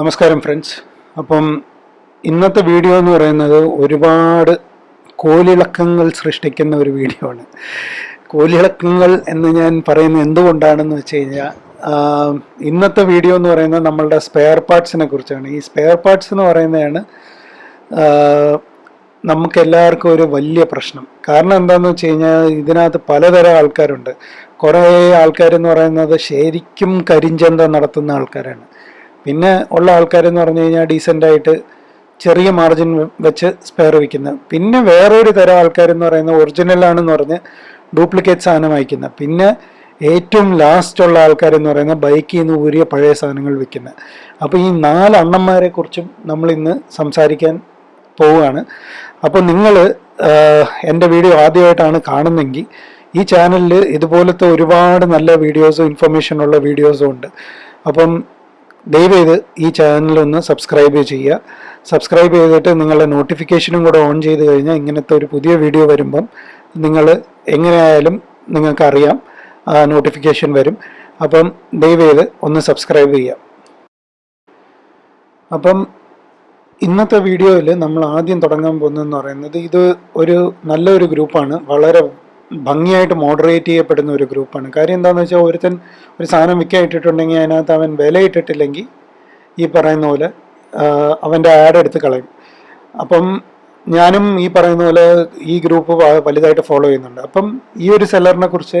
നമസ്കാരം ഫ്രണ്ട്സ് അപ്പം ഇന്നത്തെ വീഡിയോ എന്ന് പറയുന്നത് ഒരുപാട് കോലിളക്കങ്ങൾ സൃഷ്ടിക്കുന്ന ഒരു വീഡിയോ ആണ്. കോലിളക്കങ്ങൾ എന്ന് ഞാൻ പറയുന്നത് എന്തുകൊണ്ടാണെന്ന് വെച്ച് കഴിഞ്ഞാൽ ഇന്നത്തെ വീഡിയോ എന്ന് പറയുന്നത് നമ്മളുടെ സ്പെയർ പാർട്സിനെ കുറിച്ചാണ്. ഈ സ്പെയർ പാർട്സ് എന്ന് പറയുന്നതാണ് നമുക്കെല്ലാവർക്കും ഒരു വലിയ പ്രശ്നം. കാരണം എന്താണെന്ന് വെച്ച് കഴിഞ്ഞാൽ ഇതിനകത്ത് പലതരം ആൾക്കാരുണ്ട്. കുറേ ആൾക്കാരെന്ന് പറയുന്നത് ശരിക്കും കരിഞ്ചന്ത നടത്തുന്ന ആൾക്കാരാണ്. പിന്നെ ഉള്ള ആൾക്കാരെന്ന് പറഞ്ഞു കഴിഞ്ഞാൽ ഡീസന്റ് ആയിട്ട് ചെറിയ മാർജിൻ വെച്ച് സ്പെയർ വിൽക്കുന്ന പിന്നെ വേറൊരു തരം ആൾക്കാരെന്ന് പറയുന്നത് ഒറിജിനലാണെന്ന് പറഞ്ഞ് ഡ്യൂപ്ലിക്കേറ്റ് സാധനം വായിക്കുന്ന പിന്നെ ഏറ്റവും ലാസ്റ്റ് ഉള്ള ആൾക്കാരെന്ന് പറയുന്നത് ബൈക്കിൽ നിന്ന് ഊരിയ പഴയ സാധനങ്ങൾ വിൽക്കുന്ന അപ്പോൾ ഈ നാല് അണ്ണന്മാരെ കുറിച്ചും നമ്മൾ ഇന്ന് സംസാരിക്കാൻ പോവുകയാണ്. അപ്പോൾ നിങ്ങൾ എന്റെ വീഡിയോ ആദ്യമായിട്ടാണ് കാണുന്നെങ്കിൽ ഈ ചാനലിൽ ഇതുപോലത്തെ ഒരുപാട് നല്ല വീഡിയോസും ഇൻഫർമേഷൻ ഉള്ള വീഡിയോസും ഉണ്ട്. അപ്പം ദയവേത് ഈ ചാനലൊന്ന് സബ്സ്ക്രൈബ് ചെയ്യുക. സബ്സ്ക്രൈബ് ചെയ്തിട്ട് നിങ്ങളുടെ നോട്ടിഫിക്കേഷനും കൂടെ ഓൺ ചെയ്ത് കഴിഞ്ഞാൽ ഇങ്ങനത്തെ ഒരു പുതിയ വീഡിയോ വരുമ്പം നിങ്ങൾ എങ്ങനെയായാലും നിങ്ങൾക്കറിയാം. ആ നോട്ടിഫിക്കേഷൻ വരും. അപ്പം ദയവേത് ഒന്ന് സബ്സ്ക്രൈബ് ചെയ്യുക. അപ്പം ഇന്നത്തെ വീഡിയോയിൽ നമ്മൾ ആദ്യം തുടങ്ങാൻ പോകുന്നതെന്ന് പറയുന്നത് ഇത് ഒരു നല്ലൊരു ഗ്രൂപ്പാണ്. വളരെ ഭംഗിയായിട്ട് മോഡറേറ്റ് ചെയ്യപ്പെടുന്ന ഒരു ഗ്രൂപ്പാണ് കാര്യം എന്താണെന്ന് വെച്ചാൽ ഒരുത്തൻ ഒരു സാധനം വിൽക്കാൻ ഇട്ടിട്ടുണ്ടെങ്കിൽ അതിനകത്ത് അവൻ വില ഇട്ടിട്ടില്ലെങ്കിൽ ഈ പറയുന്ന പോലെ അവന്റെ ആഡ് എടുത്ത് കളയും. അപ്പം ഞാനും ഈ പറയുന്ന പോലെ ഈ ഗ്രൂപ്പ് വലുതായിട്ട് ഫോളോ ചെയ്യുന്നുണ്ട്. അപ്പം ഈ ഒരു സെല്ലറിനെ കുറിച്ച്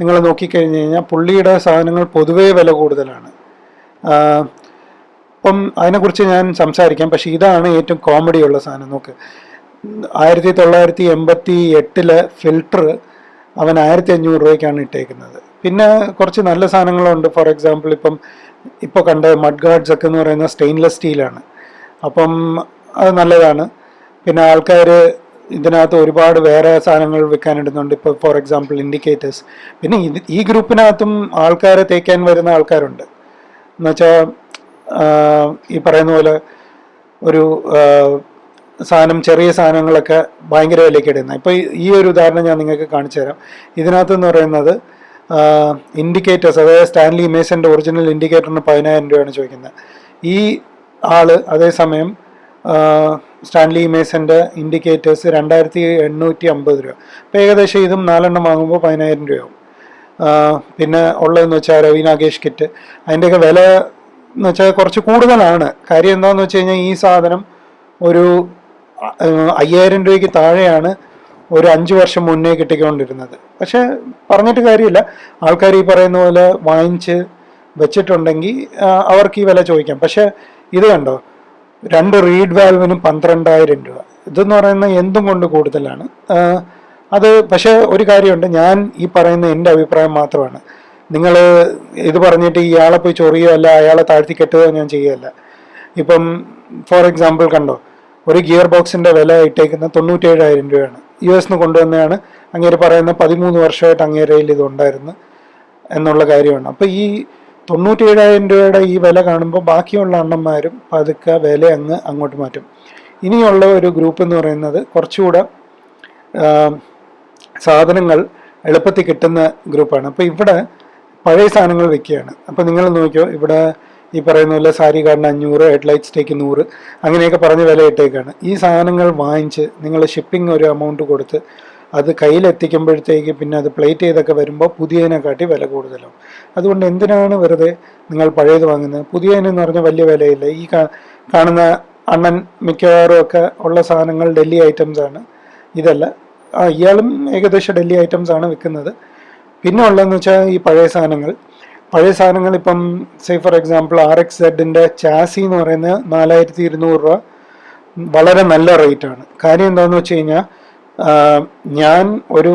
നിങ്ങൾ നോക്കിക്കഴിഞ്ഞ് കഴിഞ്ഞാൽ പുള്ളിയുടെ സാധനങ്ങൾ പൊതുവേ വില കൂടുതലാണ്. അപ്പം അതിനെക്കുറിച്ച് ഞാൻ സംസാരിക്കാം. പക്ഷേ ഇതാണ് ഏറ്റവും കോമഡിയുള്ള സാധനം. നോക്ക്. ആയിരത്തി തൊള്ളായിരത്തി എൺപത്തി എട്ടിലെ ഫിൽട്ടർ അവൻ ആയിരത്തി അഞ്ഞൂറ് രൂപയ്ക്കാണ് ഇട്ടേക്കുന്നത്. പിന്നെ കുറച്ച് നല്ല സാധനങ്ങളുണ്ട്. ഫോർ എക്സാമ്പിൾ ഇപ്പം ഇപ്പോൾ കണ്ട മഡ് ഗാർഡ്സ് ഒക്കെ എന്ന് പറയുന്ന സ്റ്റെയിൻലെസ് സ്റ്റീലാണ് അപ്പം അത് നല്ലതാണ്. പിന്നെ ആൾക്കാർ ഇതിനകത്ത് ഒരുപാട് വേറെ സാധനങ്ങൾ വിൽക്കാനിടുന്നുണ്ട്. ഇപ്പോൾ ഫോർ എക്സാമ്പിൾ ഇൻഡിക്കേറ്റേഴ്സ് പിന്നെ ഇത് ഈ ഗ്രൂപ്പിനകത്തും ആൾക്കാരെ തേക്കാൻ വരുന്ന ആൾക്കാരുണ്ട്. എന്നുവെച്ചാൽ ഈ പറയുന്ന പോലെ ഒരു സാധനം ചെറിയ സാധനങ്ങളൊക്കെ ഭയങ്കര വിലയ്ക്ക് ഇടുന്നത്. ഇപ്പോൾ ഈ ഒരു ഉദാഹരണം ഞാൻ നിങ്ങൾക്ക് കാണിച്ചു തരാം. ഇതിനകത്തെന്ന് പറയുന്നത് ഇൻഡിക്കേറ്റേഴ്സ് അതായത് സ്റ്റാൻലി മേസന്റെ ഒറിജിനൽ ഇൻഡിക്കേറ്ററിന് പതിനായിരം രൂപയാണ് ചോദിക്കുന്നത്. ഈ ആൾ അതേസമയം സ്റ്റാൻലി മേസന്റെ ഇൻഡിക്കേറ്റേഴ്സ് രണ്ടായിരത്തി എണ്ണൂറ്റി അമ്പത് രൂപ. അപ്പോൾ ഏകദേശം ഇതും നാലെണ്ണം വാങ്ങുമ്പോൾ പതിനായിരം രൂപയാവും. പിന്നെ ഉള്ളതെന്ന് വെച്ചാൽ രവി നാഗേഷ് കിറ്റ്. അതിന്റെയൊക്കെ വില എന്ന് വെച്ചാൽ കുറച്ച് കൂടുതലാണ്. കാര്യം എന്താണെന്ന് വെച്ച് കഴിഞ്ഞാൽ ഈ സാധനം ഒരു അയ്യായിരം രൂപയ്ക്ക് താഴെയാണ് ഒരു അഞ്ച് വർഷം മുന്നേ കിട്ടിക്കൊണ്ടിരുന്നത്. പക്ഷെ പറഞ്ഞിട്ട് കാര്യമില്ല. ആൾക്കാർ ഈ പറയുന്ന പോലെ വാങ്ങിച്ച് വെച്ചിട്ടുണ്ടെങ്കിൽ അവർക്ക് ഈ വില ചോദിക്കാം. പക്ഷെ ഇത് കണ്ടോ? രണ്ട് റീഡ് വാൽവിനും പന്ത്രണ്ടായിരം രൂപ. ഇതെന്ന് പറയുന്നത് എന്തും കൊണ്ട് കൂടുതലാണ്. അത് പക്ഷേ ഒരു കാര്യമുണ്ട്. ഞാൻ ഈ പറയുന്ന എന്റെ അഭിപ്രായം മാത്രമാണ്. നിങ്ങൾ ഇത് പറഞ്ഞിട്ട് ഇയാളെ പോയി ചൊറിയോ അല്ല അയാളെ താഴ്ത്തി കെട്ടുകയോ ഞാൻ ചെയ്യുകയല്ല ഇപ്പം ഫോർ എക്സാമ്പിൾ കണ്ടോ? ഒരു ഗിയർ ബോക്സിന്റെ വില ഇട്ടേക്കുന്ന തൊണ്ണൂറ്റേഴായിരം രൂപയാണ്. യു എസ് നിന്ന് കൊണ്ടുവന്നതാണ്. അങ്ങേര് പറയുന്ന പതിമൂന്ന് വർഷമായിട്ട് അങ്ങേരയിൽ ഇത് ഉണ്ടായിരുന്നു എന്നുള്ള കാര്യമാണ്. അപ്പോൾ ഈ തൊണ്ണൂറ്റേഴായിരം രൂപയുടെ ഈ വില കാണുമ്പോൾ ബാക്കിയുള്ള അണ്ണന്മാരും പതുക്കെ വില അങ്ങ് അങ്ങോട്ട് മാറ്റും. ഇനിയുള്ള ഒരു ഗ്രൂപ്പ് എന്ന് പറയുന്നത് കുറച്ചുകൂടെ സാധനങ്ങൾ എളുപ്പത്തിൽ കിട്ടുന്ന ഗ്രൂപ്പാണ്. അപ്പോൾ ഇവിടെ പഴയ സാധനങ്ങൾ വെക്കുകയാണ് അപ്പോൾ നിങ്ങൾ നോക്കിയോ ഇവിടെ ഈ പറയുന്ന പോലെ സാരി കാർഡിന് അഞ്ഞൂറ് ഹെഡ്ലൈറ്റ് സ്റ്റേക്ക് നൂറ് അങ്ങനെയൊക്കെ പറഞ്ഞ് വില ഇട്ടേക്കാണ്. ഈ സാധനങ്ങൾ വാങ്ങിച്ച് നിങ്ങൾ ഷിപ്പിംഗ് ഒരു എമൗണ്ട് കൊടുത്ത് അത് കയ്യിലെത്തിക്കുമ്പോഴത്തേക്ക് പിന്നെ അത് പ്ലേറ്റ് ചെയ്തൊക്കെ വരുമ്പോൾ പുതിയതിനെക്കാട്ടി വില കൂടുതലാവും. അതുകൊണ്ട് എന്തിനാണ് വെറുതെ നിങ്ങൾ പഴയത് വാങ്ങുന്നത്? പുതിയതിനെന്ന് പറഞ്ഞാൽ വലിയ വിലയില്ല. ഈ കാണുന്ന അണ്ണൻ മിക്കവാറും ഒക്കെ ഉള്ള സാധനങ്ങൾ ഡൽഹി ഐറ്റംസ് ആണ്. ഇതല്ല. ഇയാളും ഏകദേശം ഡൽഹി ഐറ്റംസ് ആണ് വിൽക്കുന്നത്. പിന്നെ ഉള്ളതെന്ന് വെച്ചാൽ ഈ പഴയ സാധനങ്ങൾ. പഴയ സാധനങ്ങൾ ഇപ്പം say for example R X സെഡിന്റെ ചാസി എന്ന് പറയുന്നത് നാലായിരത്തി ഇരുന്നൂറ് രൂപ. വളരെ നല്ല റേറ്റ് ആണ്. കാര്യം എന്താണെന്ന് വെച്ച് കഴിഞ്ഞാൽ ഞാൻ ഒരു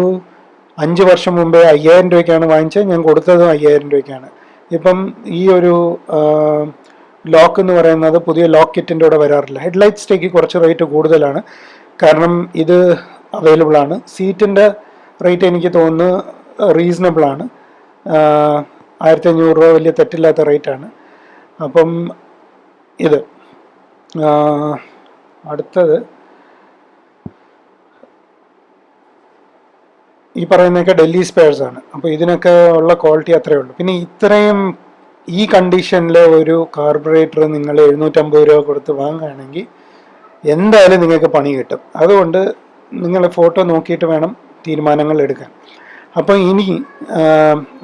അഞ്ച് വർഷം മുമ്പേ അയ്യായിരം രൂപയ്ക്കാണ് വാങ്ങിച്ചത്. ഞാൻ കൊടുത്തതും അയ്യായിരം രൂപയ്ക്കാണ്. ഇപ്പം ഈ ഒരു ലോക്ക് എന്ന് പറയുന്നത് പുതിയ ലോക്ക് കിറ്റിന്റെ കൂടെ വരാറില്ല. ഹെഡ്ലൈറ്റ് സ്റ്റേക്ക് കുറച്ച് റേറ്റ് കൂടുതലാണ്. കാരണം ഇത് അവൈലബിൾ ആണ്. സീറ്റിന്റെ റേറ്റ് എനിക്ക് തോന്നുന്നു റീസണബിൾ ആണ്. ആയിരത്തി അഞ്ഞൂറ് രൂപ വലിയ തെറ്റില്ലാത്ത റേറ്റ് ആണ് അപ്പം ഇത് അടുത്തത് ഈ പറയുന്നതൊക്കെ ഡൽഹി സ്പെയർസ് ആണ്. അപ്പോൾ ഇതിനൊക്കെ ഉള്ള ക്വാളിറ്റി അത്രയേ ഉള്ളൂ. പിന്നെ ഇത്രയും ഈ കണ്ടീഷനിൽ ഒരു കാർബറേറ്റർ നിങ്ങൾ എഴുന്നൂറ്റമ്പത് രൂപ കൊടുത്ത് വാങ്ങുകയാണെങ്കിൽ എന്തായാലും നിങ്ങൾക്ക് പണി കിട്ടും. അതുകൊണ്ട് നിങ്ങൾ ഫോട്ടോ നോക്കിയിട്ട് വേണം തീരുമാനങ്ങൾ എടുക്കാൻ. അപ്പോൾ ഇനി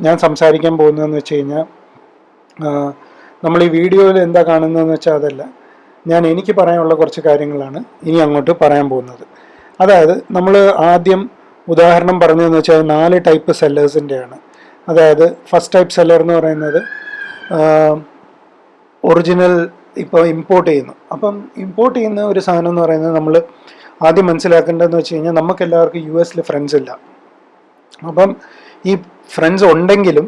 ഞാൻ സംസാരിക്കാൻ പോകുന്നതെന്ന് വെച്ച് കഴിഞ്ഞാൽ നമ്മൾ ഈ വീഡിയോയിൽ എന്താ കാണുന്നതെന്ന് വെച്ചാൽ അതല്ല. ഞാൻ എനിക്ക് പറയാനുള്ള കുറച്ച് കാര്യങ്ങളാണ് ഇനി അങ്ങോട്ട് പറയാൻ പോകുന്നത്. അതായത് നമ്മൾ ആദ്യം ഉദാഹരണം പറഞ്ഞതെന്ന് വെച്ചാൽ നാല് ടൈപ്പ് സെല്ലേഴ്സിന്റെയാണ്. അതായത് ഫസ്റ്റ് ടൈപ്പ് സെല്ലർ എന്ന് പറയുന്നത് ഒറിജിനൽ ഇപ്പോൾ ഇമ്പോർട്ട് ചെയ്യുന്നു. അപ്പം ഇമ്പോർട്ട് ചെയ്യുന്ന ഒരു സാധനം എന്ന് പറയുന്നത് നമ്മൾ ആദ്യം മനസ്സിലാക്കേണ്ടതെന്ന് വെച്ച് കഴിഞ്ഞാൽ നമുക്കെല്ലാവർക്കും യു എസിൽ ഫ്രണ്ട്സ് ഇല്ല. അപ്പം ഈ ഫ്രണ്ട്സ് ഉണ്ടെങ്കിലും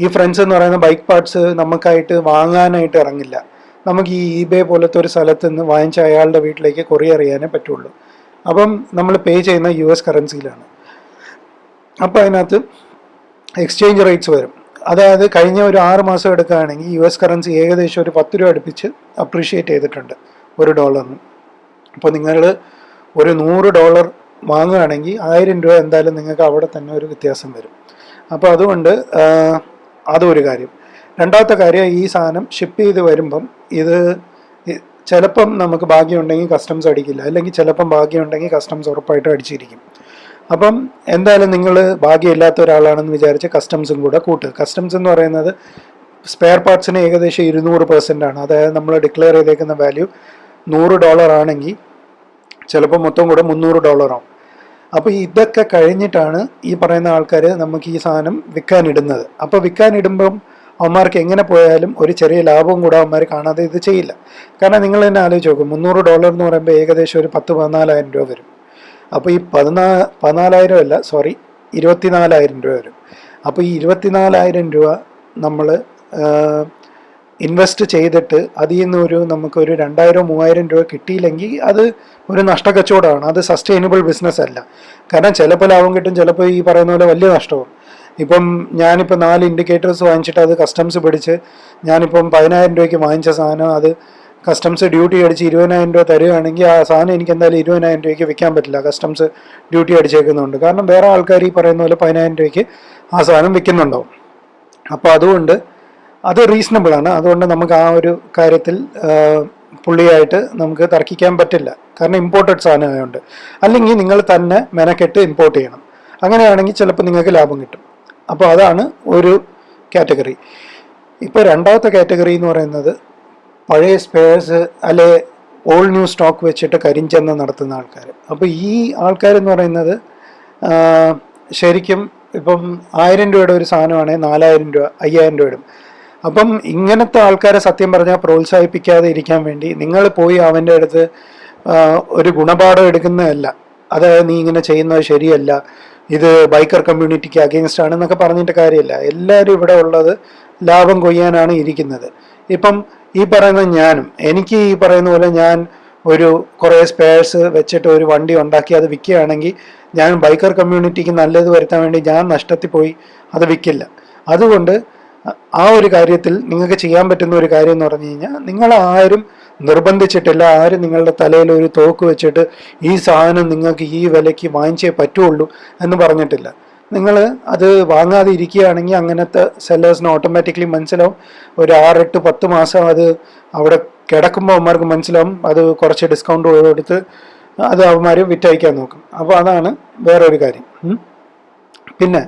ഈ ഫ്രണ്ട്സ് എന്ന് പറയുന്ന ബൈക്ക് പാർട്സ് നമുക്കായിട്ട് വാങ്ങാനായിട്ട് ഇറങ്ങില്ല. നമുക്ക് ഈ ഇബേ പോലത്തെ ഒരു സ്ഥലത്ത് നിന്ന് വാങ്ങിച്ച അയാളുടെ വീട്ടിലേക്ക് കൊറിയർ ചെയ്യാനേ പറ്റുള്ളൂ. അപ്പം നമ്മൾ പേ ചെയ്യുന്ന യു എസ് കറൻസിയിലാണ് അപ്പോൾ അതിനകത്ത് എക്സ്ചേഞ്ച് റേറ്റ്സ് വരും. അതായത് കഴിഞ്ഞ ഒരു ആറ് മാസം എടുക്കുകയാണെങ്കിൽ യു എസ് കറൻസി ഏകദേശം ഒരു പത്ത് രൂപ അടുപ്പിച്ച് അപ്രീഷിയേറ്റ് ചെയ്തിട്ടുണ്ട്. ഒരു ഡോളറിന് അപ്പോൾ നിങ്ങൾ ഒരു നൂറ് ഡോളർ വാങ്ങുകയാണെങ്കിൽ ആയിരം രൂപ എന്തായാലും നിങ്ങൾക്ക് അവിടെ തന്നെ ഒരു വ്യത്യാസം വരും. അപ്പോൾ അതുകൊണ്ട് അതൊരു കാര്യം. രണ്ടാമത്തെ കാര്യം ഈ സാധനം ഷിപ്പ് ചെയ്ത് വരുമ്പം ഇത് ചിലപ്പം നമുക്ക് ഭാഗ്യമുണ്ടെങ്കിൽ കസ്റ്റംസ് അടിക്കില്ല. അല്ലെങ്കിൽ ചിലപ്പം ഭാഗ്യമുണ്ടെങ്കിൽ കസ്റ്റംസ് ഉറപ്പായിട്ട് അടിച്ചിരിക്കും. അപ്പം എന്തായാലും നിങ്ങൾ ഭാഗ്യമില്ലാത്ത ഒരാളാണെന്ന് വിചാരിച്ച് കസ്റ്റംസും കൂടെ കൂട്ടുക. കസ്റ്റംസ് എന്ന് പറയുന്നത് സ്പെയർ പാർട്സിന് ഏകദേശം ഇരുന്നൂറ് പെർസെന്റ് ആണ്. അതായത് നമ്മൾ ഡിക്ലെയർ ചെയ്തേക്കുന്ന വാല്യൂ നൂറ് ഡോളർ ആണെങ്കിൽ ചിലപ്പോൾ മൊത്തം കൂടെ മുന്നൂറ് ഡോളറാവും അപ്പോൾ ഇതൊക്കെ കഴിഞ്ഞിട്ടാണ് ഈ പറയുന്ന ആൾക്കാർ നമുക്ക് ഈ സാധനം വിൽക്കാനിടുന്നത്. അപ്പോൾ വിൽക്കാനിടുമ്പം അവന്മാർക്ക് എങ്ങനെ പോയാലും ഒരു ചെറിയ ലാഭവും കൂടെ അവന്മാർ കാണാതെ ഇത് ചെയ്യില്ല. കാരണം നിങ്ങൾ തന്നെ ആലോചിച്ച് നോക്കും മുന്നൂറ് ഡോളർ എന്ന് പറയുമ്പോൾ ഏകദേശം ഒരു പത്ത് പതിനാലായിരം രൂപ വരും. അപ്പോൾ ഈ പതിനാ പതിനാലായിരം അല്ല സോറി ഇരുപത്തിനാലായിരം രൂപ വരും. അപ്പോൾ ഈ ഇരുപത്തിനാലായിരം രൂപ നമ്മൾ ഇൻവെസ്റ്റ് ചെയ്തിട്ട് അതിൽ നിന്ന് ഒരു നമുക്കൊരു രണ്ടായിരം മൂവായിരം രൂപ കിട്ടിയില്ലെങ്കിൽ അത് ഒരു നഷ്ടക്കച്ചവടമാണ്. അത് സസ്റ്റൈനബിൾ ബിസിനസ് അല്ല. കാരണം ചിലപ്പോൾ ലാഭം കിട്ടും ചിലപ്പോൾ ഈ പറയുന്ന പോലെ വലിയ നഷ്ടവും. ഇപ്പം ഞാനിപ്പോൾ നാല് ഇൻഡിക്കേറ്റേഴ്സ് വാങ്ങിച്ചിട്ട് അത് കസ്റ്റംസ് പിടിച്ച് ഞാനിപ്പം പതിനായിരം രൂപയ്ക്ക് വാങ്ങിച്ച സാധനം അത് കസ്റ്റംസ് ഡ്യൂട്ടി അടിച്ച് ഇരുപതിനായിരം രൂപ തരികയാണെങ്കിൽ ആ സാധനം എനിക്ക് എന്തായാലും ഇരുപതിനായിരം രൂപയ്ക്ക് വിൽക്കാൻ പറ്റില്ല. കസ്റ്റംസ് ഡ്യൂട്ടി അടിച്ചേക്കുന്നുണ്ട് കാരണം വേറെ ആൾക്കാർ ഈ പറയുന്ന പോലെ പതിനായിരം രൂപയ്ക്ക് ആ സാധനം വിൽക്കുന്നുണ്ടാവും. അപ്പോൾ അതുകൊണ്ട് അത് റീസണബിൾ ആണ്. അതുകൊണ്ട് നമുക്ക് ആ ഒരു കാര്യത്തിൽ പുള്ളിയായിട്ട് നമുക്ക് തർക്കിക്കാൻ പറ്റില്ല. കാരണം ഇമ്പോർട്ടഡ് സാധനമായതുകൊണ്ട് അല്ലെങ്കിൽ നിങ്ങൾ തന്നെ മെനക്കെട്ട് ഇമ്പോർട്ട് ചെയ്യണം. അങ്ങനെയാണെങ്കിൽ ചിലപ്പോൾ നിങ്ങൾക്ക് ലാഭം കിട്ടും. അപ്പോൾ അതാണ് ഒരു കാറ്റഗറി ഇപ്പോൾ രണ്ടാമത്തെ കാറ്റഗറി എന്ന് പറയുന്നത് പഴയ സ്പെയർസ് അല്ലെ ഓൾഡ് ന്യൂ സ്റ്റോക്ക് വെച്ചിട്ട് കരിഞ്ചന്ത നടത്തുന്ന ആൾക്കാർ അപ്പോൾ ഈ ആൾക്കാരെന്ന് പറയുന്നത് ശരിക്കും ഇപ്പം ആയിരം രൂപയുടെ ഒരു സാധനമാണെങ്കിൽ നാലായിരം രൂപ അയ്യായിരം രൂപ ഇടും. അപ്പം ഇങ്ങനത്തെ ആൾക്കാരെ സത്യം പറഞ്ഞാൽ പ്രോത്സാഹിപ്പിക്കാതെ ഇരിക്കാൻ വേണ്ടി നിങ്ങൾ പോയി അവന്റെ അടുത്ത് ഒരു ഗുണപാഠം എടുക്കുന്നതല്ല. അതായത് നീ ഇങ്ങനെ ചെയ്യുന്നത് ശരിയല്ല. ഇത് ബൈക്കർ കമ്മ്യൂണിറ്റിക്ക് അഗെയിൻസ്റ്റ് ആണെന്നൊക്കെ പറഞ്ഞിട്ട് കാര്യമില്ല. എല്ലാവരും ഇവിടെ ഉള്ളത് ലാഭം കൊയ്യാനാണ് ഇരിക്കുന്നത്. ഇപ്പം ഈ പറയുന്ന ഞാനും എനിക്ക് ഈ പറയുന്ന പോലെ ഞാൻ ഒരു കുറേ സ്പെയർസ് വെച്ചിട്ട് ഒരു വണ്ടി ഉണ്ടാക്കി അത് വിൽക്കുകയാണെങ്കിൽ ഞാൻ ബൈക്കർ കമ്മ്യൂണിറ്റിക്ക് നല്ലത് വരുത്താൻ വേണ്ടി ഞാൻ നഷ്ടത്തിൽ പോയി അത് വിൽക്കില്ല. അതുകൊണ്ട് ആ ഒരു കാര്യത്തിൽ നിങ്ങൾക്ക് ചെയ്യാൻ പറ്റുന്ന ഒരു കാര്യം എന്ന് പറഞ്ഞു കഴിഞ്ഞാൽ നിങ്ങൾ ആരും നിർബന്ധിച്ചിട്ടില്ല ആരും നിങ്ങളുടെ തലയിൽ ഒരു തോക്ക് വെച്ചിട്ട് ഈ സാധനം നിങ്ങൾക്ക് ഈ വിലയ്ക്ക് വാങ്ങിച്ചേ പറ്റുള്ളൂ എന്ന് പറഞ്ഞിട്ടില്ല. നിങ്ങൾ അത് വാങ്ങാതെ ഇരിക്കുകയാണെങ്കിൽ അങ്ങനത്തെ സെല്ലേഴ്സിന് ഓട്ടോമാറ്റിക്കലി മനസ്സിലാവും. ഒരു ആറെട്ട് പത്ത് മാസം അത് അവിടെ കിടക്കുമ്പോൾ അവന്മാർക്ക് മനസ്സിലാവും. അത് കുറച്ച് ഡിസ്കൗണ്ട് കൊടുത്ത് അത് അവന്മാർ വിറ്റയക്കാൻ നോക്കും. അപ്പോൾ അതാണ് വേറൊരു കാര്യം. പിന്നെ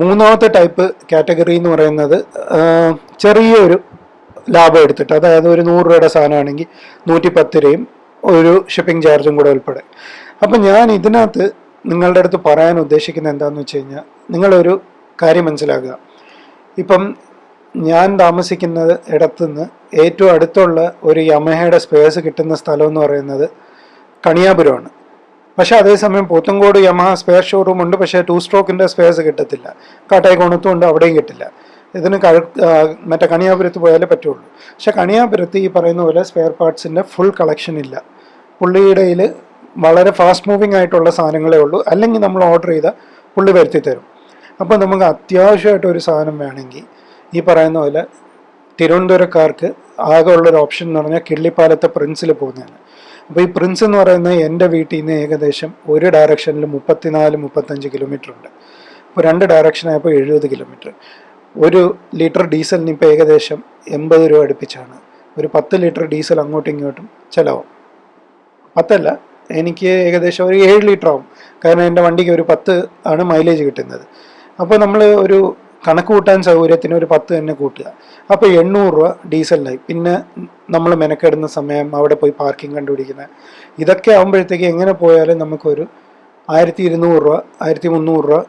മൂന്നാമത്തെ ടൈപ്പ് കാറ്റഗറി എന്ന് പറയുന്നത് ചെറിയൊരു ലാഭം എടുത്തിട്ട് അതായത് ഒരു നൂറ് രൂപയുടെ സാധനമാണെങ്കിൽ നൂറ്റി പത്ത് രൂപയും ഒരു ഷിപ്പിംഗ് ചാർജും കൂടെ ഉൾപ്പെടെ. അപ്പം ഞാൻ ഇതിനകത്ത് നിങ്ങളുടെ അടുത്ത് പറയാൻ ഉദ്ദേശിക്കുന്നത് എന്താണെന്ന് വെച്ച് കഴിഞ്ഞാൽ നിങ്ങളൊരു കാര്യം മനസ്സിലാക്കുക. ഇപ്പം ഞാൻ താമസിക്കുന്നത് ഇടത്തുനിന്ന് ഏറ്റവും അടുത്തുള്ള ഒരു യമഹയുടെ സ്പേസ് കിട്ടുന്ന സ്ഥലം എന്ന് പറയുന്നത് കണിയാപുരമാണ്. പക്ഷേ അതേസമയം പോത്തങ്കോട് യമഹ സ്പെയർ ഷോറൂം ഉണ്ട്. പക്ഷേ ടു സ്ട്രോക്കിന്റെ സ്പെയർസ് കിട്ടത്തില്ല. കാട്ടായിക്കോണത്തും ഉണ്ട് അവിടെയും കിട്ടില്ല. ഇതിന് കഴ മറ്റേ കണിയാപുരത്ത് പോയാലേ പറ്റുള്ളൂ. പക്ഷേ കണിയാപുരത്ത് ഈ പറയുന്ന പോലെ സ്പെയർ പാർട്സിന്റെ ഫുൾ കളക്ഷൻ ഇല്ല. പുള്ളിയുടെ കയ്യിൽ വളരെ ഫാസ്റ്റ് മൂവിങ് ആയിട്ടുള്ള സാധനങ്ങളേ ഉള്ളൂ. അല്ലെങ്കിൽ നമ്മൾ ഓർഡർ ചെയ്താൽ പുള്ളി വരുത്തി തരും. അപ്പോൾ നമുക്ക് അത്യാവശ്യമായിട്ട് ഒരു സാധനം വേണമെങ്കിൽ ഈ പറയുന്ന പോലെ തിരുവനന്തപുരക്കാർക്ക് ആകെ ഉള്ളൊരു ഓപ്ഷൻ എന്ന് പറഞ്ഞാൽ കിള്ളിപ്പാലത്തെ പ്രിൻസിൽ പോകുന്നതാണ് അപ്പോൾ ഈ പ്രിൻസ് എന്ന് പറയുന്ന എന്റെ വീട്ടിൽ നിന്ന് ഏകദേശം ഒരു ഡയറക്ഷനിൽ മുപ്പത്തിനാല് മുപ്പത്തഞ്ച് കിലോമീറ്റർ ഉണ്ട്. അപ്പോൾ രണ്ട് ഡയറക്ഷൻ ആയപ്പോൾ എഴുപത് കിലോമീറ്റർ ഒരു ലിറ്റർ ഡീസലിന് ഇപ്പോൾ ഏകദേശം എൺപത് രൂപ അടുപ്പിച്ചാണ്. ഒരു പത്ത് ലിറ്റർ ഡീസൽ അങ്ങോട്ടും ഇങ്ങോട്ടും ചിലവാകും. പത്തല്ല എനിക്ക് ഏകദേശം ഒരു ഏഴ് ലിറ്റർ ആവും. കാരണം എന്റെ വണ്ടിക്ക് ഒരു പത്ത് ആണ് മൈലേജ് കിട്ടുന്നത്. അപ്പോൾ നമ്മൾ ഒരു കണക്ക് കൂട്ടാൻ സൗകര്യത്തിന് ഒരു പത്ത് തന്നെ കൂട്ടുക. അപ്പോൾ എണ്ണൂറ് രൂപ ഡീസലിനായി. പിന്നെ നമ്മൾ മെനക്കെടുന്ന സമയം അവിടെ പോയി പാർക്കിംഗ് കണ്ടുപിടിക്കുന്ന. ഇതൊക്കെ ആകുമ്പോഴത്തേക്ക് എങ്ങനെ പോയാലും നമുക്കൊരു ആയിരത്തി ഇരുന്നൂറ് രൂപ ആയിരത്തി മുന്നൂറ് രൂപ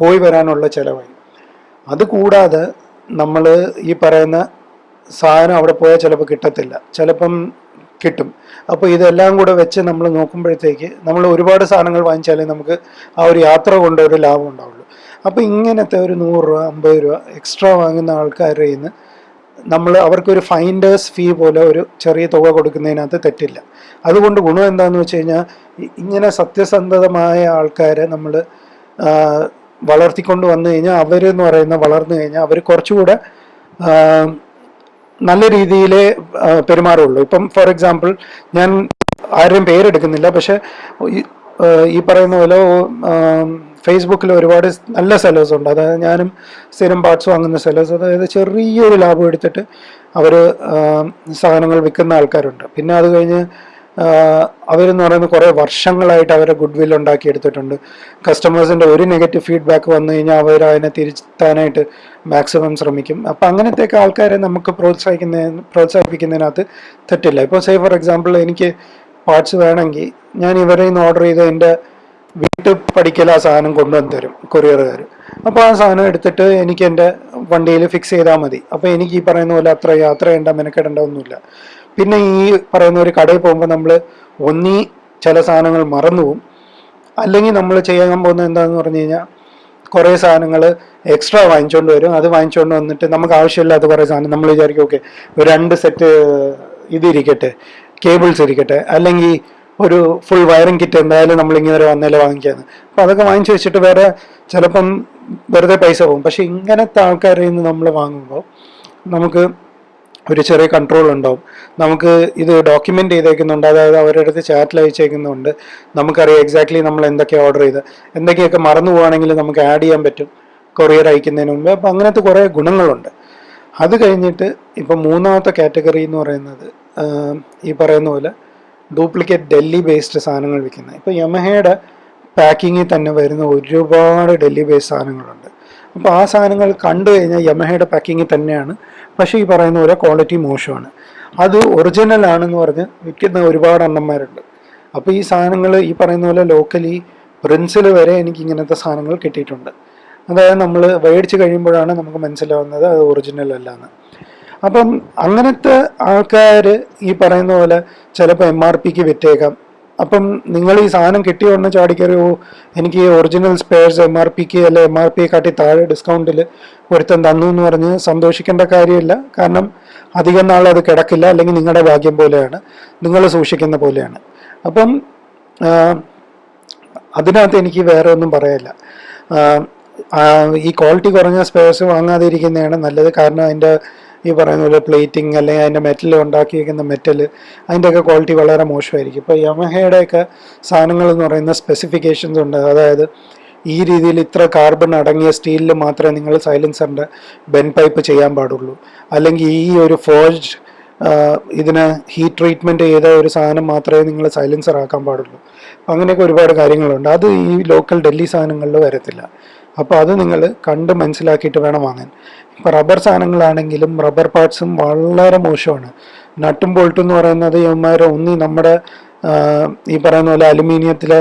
പോയി വരാനുള്ള ചിലവായി. അത് കൂടാതെ നമ്മൾ ഈ പറയുന്ന സാധനം അവിടെ പോയാൽ ചിലപ്പോൾ കിട്ടത്തില്ല. ചിലപ്പം കിട്ടും. അപ്പോൾ ഇതെല്ലാം കൂടെ വെച്ച് നമ്മൾ നോക്കുമ്പോഴത്തേക്ക് നമ്മൾ ഒരുപാട് സാധനങ്ങൾ വാങ്ങിച്ചാലേ നമുക്ക് ആ ഒരു യാത്ര കൊണ്ട് ഒരു ലാഭം ഉണ്ടാവുള്ളൂ. അപ്പോൾ ഇങ്ങനത്തെ ഒരു നൂറ് രൂപ അമ്പത് രൂപ എക്സ്ട്രാ വാങ്ങുന്ന ആൾക്കാരുടെ നിന്ന് നമ്മൾ അവർക്കൊരു ഫൈൻഡേഴ്സ് ഫീ പോലെ ഒരു ചെറിയ തുക കൊടുക്കുന്നതിനകത്ത് തെറ്റില്ല. അതുകൊണ്ട് ഗുണം എന്താണെന്ന് വെച്ച് കഴിഞ്ഞാൽ ഇങ്ങനെ സത്യസന്ധതമായ ആൾക്കാരെ നമ്മൾ വളർത്തിക്കൊണ്ട് വന്നു കഴിഞ്ഞാൽ അവരെന്ന് പറയുന്ന വളർന്നു കഴിഞ്ഞാൽ അവർ കുറച്ചുകൂടെ നല്ല രീതിയിൽ പെരുമാറുള്ളൂ. ഇപ്പം ഫോർ എക്സാമ്പിൾ ഞാൻ ആരുടെയും പേരെടുക്കുന്നില്ല പക്ഷെ ഈ പറയുന്ന പോലെ ഫേസ്ബുക്കിൽ ഒരുപാട് നല്ല സെല്ലേഴ്സ് ഉണ്ട്. അതായത് ഞാനും സ്ഥിരം പാർട്സ് വാങ്ങുന്ന സെല്ലേഴ്സ് അതായത് ചെറിയൊരു ലാഭം എടുത്തിട്ട് അവർ സാധനങ്ങൾ വിൽക്കുന്ന ആൾക്കാരുണ്ട്. പിന്നെ അത് കഴിഞ്ഞ് അവരെന്ന് പറയുന്നത് കുറേ വർഷങ്ങളായിട്ട് അവരെ ഗുഡ് വിൽ ഉണ്ടാക്കിയെടുത്തിട്ടുണ്ട് കസ്റ്റമേഴ്സിന്റെ ഒരു നെഗറ്റീവ് ഫീഡ്ബാക്ക് വന്നു കഴിഞ്ഞാൽ അവർ അതിനെ തിരുത്താനായിട്ട് മാക്സിമം ശ്രമിക്കും. അപ്പം അങ്ങനത്തെയൊക്കെ ആൾക്കാരെ നമുക്ക് പ്രോത്സാഹിക്കുന്ന പ്രോത്സാഹിപ്പിക്കുന്നതിനകത്ത് തെറ്റില്ല. ഇപ്പോൾ സേ ഫോർ എക്സാമ്പിൾ എനിക്ക് പാർട്സ് വേണമെങ്കിൽ ഞാൻ ഇവരെ നിന്ന് ഓർഡർ ചെയ്ത് എന്റെ വീട്ടിൽ പഠിക്കൽ ആ സാധനം കൊണ്ടുവന്ന് തരും കൊറിയറുകാർ അപ്പോൾ ആ സാധനം എടുത്തിട്ട് എനിക്ക് എന്റെ വണ്ടിയിൽ ഫിക്സ് ചെയ്താൽ മതി. അപ്പോൾ എനിക്ക് ഈ പറയുന്ന പോലെ അത്ര യാത്ര ചെയ്യേണ്ട മെനക്കെടേണ്ട ഒന്നുമില്ല. പിന്നെ ഈ പറയുന്ന ഒരു കടയിൽ പോകുമ്പോൾ നമ്മൾ ഒന്നീ ചില സാധനങ്ങൾ മറന്നു പോകും അല്ലെങ്കിൽ നമ്മൾ ചെയ്യാൻ പോകുന്നത് എന്താണെന്ന് പറഞ്ഞു കഴിഞ്ഞാൽ കുറേ സാധനങ്ങൾ എക്സ്ട്രാ വാങ്ങിച്ചുകൊണ്ട് വരും. അത് വാങ്ങിച്ചുകൊണ്ട് വന്നിട്ട് നമുക്ക് ആവശ്യമില്ലാത്ത കുറേ സാധനം. നമ്മൾ വിചാരിക്കും ഓക്കെ ഒരു രണ്ട് സെറ്റ് ഇതിരിക്കട്ടെ കേബിൾസ് ഇരിക്കട്ടെ അല്ലെങ്കിൽ ഒരു ഫുൾ വയറിംഗ് കിറ്റ് എന്തായാലും നമ്മൾ ഇങ്ങനെ വന്നാലേ വാങ്ങിക്കാന്ന്. അപ്പം അതൊക്കെ വാങ്ങിച്ചു വെച്ചിട്ട് വേറെ ചിലപ്പം വെറുതെ പൈസ പോകും. പക്ഷെ ഇങ്ങനത്തെ ആൾക്കാരിൽ നിന്ന് നമ്മൾ വാങ്ങുമ്പോൾ നമുക്ക് ഒരു ചെറിയ കൺട്രോൾ ഉണ്ടാവും. നമുക്ക് ഇത് ഡോക്യുമെന്റ് ചെയ്തേക്കുന്നുണ്ട് അതായത് അവരുടെ അടുത്ത് ചാറ്റിൽ അയച്ചേക്കുന്നുണ്ട്. നമുക്കറിയാം എക്സാക്ട്ലി നമ്മൾ എന്തൊക്കെ ഓർഡർ ചെയ്ത്. എന്തൊക്കെയൊക്കെ മറന്നു പോവുകയാണെങ്കിൽ നമുക്ക് ആഡ് ചെയ്യാൻ പറ്റും. കൊറിയർ അയക്കുന്നതിന് മുമ്പ്. അപ്പം അങ്ങനത്തെ കുറേ ഗുണങ്ങളുണ്ട്. അത് കഴിഞ്ഞിട്ട് ഇപ്പം മൂന്നാമത്തെ കാറ്റഗറി എന്ന് പറയുന്നത് ഈ പറയുന്ന പോലെ ഡ്യൂപ്ലിക്കേറ്റ് ഡൽഹി ബേസ്ഡ് സാധനങ്ങൾ വിൽക്കുന്നത്. ഇപ്പോൾ യമഹയുടെ പാക്കിങ്ങിൽ തന്നെ വരുന്ന ഒരുപാട് ഡൽഹി ബേസ്ഡ് സാധനങ്ങളുണ്ട്. അപ്പോൾ ആ സാധനങ്ങൾ കണ്ടു കഴിഞ്ഞാൽ യമഹയുടെ പാക്കിങ്ങിൽ തന്നെയാണ്. പക്ഷേ ഈ പറയുന്ന പോലെ ക്വാളിറ്റി മോശമാണ്. അത് ഒറിജിനൽ ആണെന്ന് പറഞ്ഞ് വിൽക്കുന്ന ഒരുപാട് അണ്ണന്മാരുണ്ട്. അപ്പോൾ ഈ സാധനങ്ങൾ ഈ പറയുന്ന പോലെ ലോക്കലി പ്രിൻസിൽ വരെ എനിക്ക് ഇങ്ങനത്തെ സാധനങ്ങൾ കിട്ടിയിട്ടുണ്ട്. അതായത് നമ്മൾ മേടിച്ച് കഴിയുമ്പോഴാണ് നമുക്ക് മനസ്സിലാവുന്നത് അത് ഒറിജിനൽ അല്ല എന്ന് അപ്പം അങ്ങനത്തെ ആൾക്കാർ ഈ പറയുന്ന പോലെ ചിലപ്പോൾ എം ആർ പിക്ക് വിറ്റേക്കാം. അപ്പം നിങ്ങൾ ഈ സാധനം കിട്ടിയ ഉടനെ ചാടിക്കറി ഓ എനിക്ക് ഒറിജിനൽ സ്പെയർസ് എം ആർ പിക്ക് അല്ലെ എം ആർ പി കാട്ടി താഴെ ഡിസ്കൗണ്ടിൽ ഒരുത്തൻ തന്നു എന്ന് പറഞ്ഞ് സന്തോഷിക്കേണ്ട കാര്യമില്ല. കാരണം അധികം നാൾ അത് കിടക്കില്ല അല്ലെങ്കിൽ നിങ്ങളുടെ ഭാഗ്യം പോലെയാണ്. നിങ്ങൾ സൂക്ഷിക്കുന്ന പോലെയാണ്. അപ്പം അതിനകത്ത് എനിക്ക് വേറെ ഒന്നും ആ, ഈ ക്വാളിറ്റി കുറഞ്ഞ സ്പെയർസ് വാങ്ങാതിരിക്കുന്നതാണ് നല്ലത്. കാരണം അതിന്റെ ഈ പറയുന്ന പോലെ പ്ലേറ്റിംഗ് അല്ലെങ്കിൽ അതിന്റെ മെറ്റൽ ഉണ്ടാക്കിയിരിക്കുന്ന മെറ്റൽ അതിന്റെയൊക്കെ ക്വാളിറ്റി വളരെ മോശമായിരിക്കും. ഇപ്പോൾ യമഹയുടെയൊക്കെ സാധനങ്ങൾ എന്ന് പറയുന്ന സ്പെസിഫിക്കേഷൻസ് ഉണ്ട്. അതായത് ഈ രീതിയിൽ ഇത്ര കാർബൺ അടങ്ങിയ സ്റ്റീലിൽ മാത്രമേ നിങ്ങൾ സൈലൻസറിന്റെ ബെൻ പൈപ്പ് ചെയ്യാൻ പാടുള്ളൂ. അല്ലെങ്കിൽ ഈ ഒരു ഫോർജ് ഇതിന് ഹീറ്റ് ട്രീറ്റ്മെന്റ് ചെയ്ത ഒരു സാധനം മാത്രമേ നിങ്ങൾ സൈലൻസർ ആക്കാൻ പാടുള്ളൂ. അങ്ങനെയൊക്കെ ഒരുപാട് കാര്യങ്ങളുണ്ട്. അത് ഈ ലോക്കൽ ഡൽഹി സാധനങ്ങളിൽ വരത്തില്ല. അപ്പോൾ അത് നിങ്ങൾ കണ്ട് മനസ്സിലാക്കിയിട്ട് വേണം വാങ്ങാൻ. ഇപ്പോൾ റബ്ബർ സാധനങ്ങളാണെങ്കിലും റബ്ബർ പാർട്സും വളരെ മോശമാണ്. നട്ടും ബോൾട്ടും എന്ന് പറയുന്നത് ഇവന്മാരെ ഒന്നി നമ്മുടെ ഈ പറയുന്ന പോലെ അലുമിനിയത്തിലെ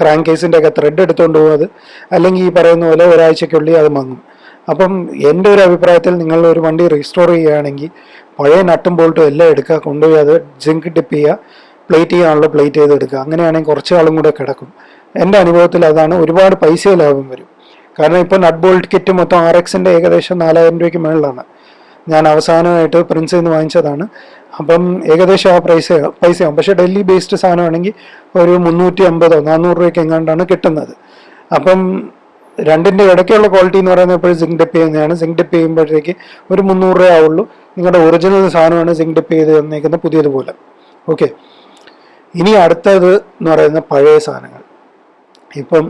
ക്രാങ്ക് കേസിന്റെ ഒക്കെ ത്രെഡ് എടുത്തുകൊണ്ട് പോകും അത്. അല്ലെങ്കിൽ ഈ പറയുന്ന പോലെ ഒരാഴ്ചയ്ക്കുള്ളിൽ അത് മങ്ങും. അപ്പം എന്റെ ഒരു അഭിപ്രായത്തിൽ നിങ്ങൾ ഒരു വണ്ടി റീസ്റ്റോർ ചെയ്യുകയാണെങ്കിൽ പഴയ നട്ടും ബോൾട്ടും എല്ലാം എടുക്കുക കൊണ്ടുപോയി അത് ജിങ്ക് ഡിപ്പ് ചെയ്യുക പ്ലേറ്റ് ചെയ്യാനുള്ള പ്ലേറ്റ് ചെയ്ത് എടുക്കുക അങ്ങനെയാണെങ്കിൽ കുറച്ച് ആളും കൂടെ കിടക്കും. എന്റെ അനുഭവത്തിൽ അതാണ് ഒരുപാട് പൈസ ലാഭം വരും. കാരണം ഇപ്പോൾ നട്ട് ബോൾട്ട് കിറ്റ് മൊത്തം ആർ എക്സിന്റെ ഏകദേശം നാലായിരം രൂപയ്ക്ക് മുകളിലാണ് ഞാൻ അവസാനമായിട്ട് പ്രിൻസിൽ നിന്ന് വാങ്ങിച്ചതാണ്. അപ്പം ഏകദേശം ആ പ്രൈസ് പൈസയാവും. പക്ഷേ ഡൽഹി ബേസ്ഡ് സാധനമാണെങ്കിൽ ഒരു മുന്നൂറ്റി അമ്പതോ നാനൂറ് രൂപയ്ക്ക് എങ്ങാണ്ടാണ് കിട്ടുന്നത്. അപ്പം രണ്ടിന്റെ ഇടയ്ക്കുള്ള ക്വാളിറ്റി എന്ന് പറയുന്നത് എപ്പോഴും സിങ്ക് ഡിപ്പ് ചെയ്യുന്നതാണ്. സിങ്ക് ഡിപ്പ് ചെയ്യുമ്പോഴത്തേക്ക് ഒരു മുന്നൂറ് രൂപ ആവുള്ളൂ. നിങ്ങളുടെ ഒറിജിനൽ സാധനമാണ് സിങ്ക് ഡിപ്പ് ചെയ്ത് തന്നേക്കുന്ന പുതിയതുപോലെ. ഓക്കെ ഇനി അടുത്തത് എന്ന് പറയുന്ന പഴയ സാധനങ്ങൾ. ഇപ്പം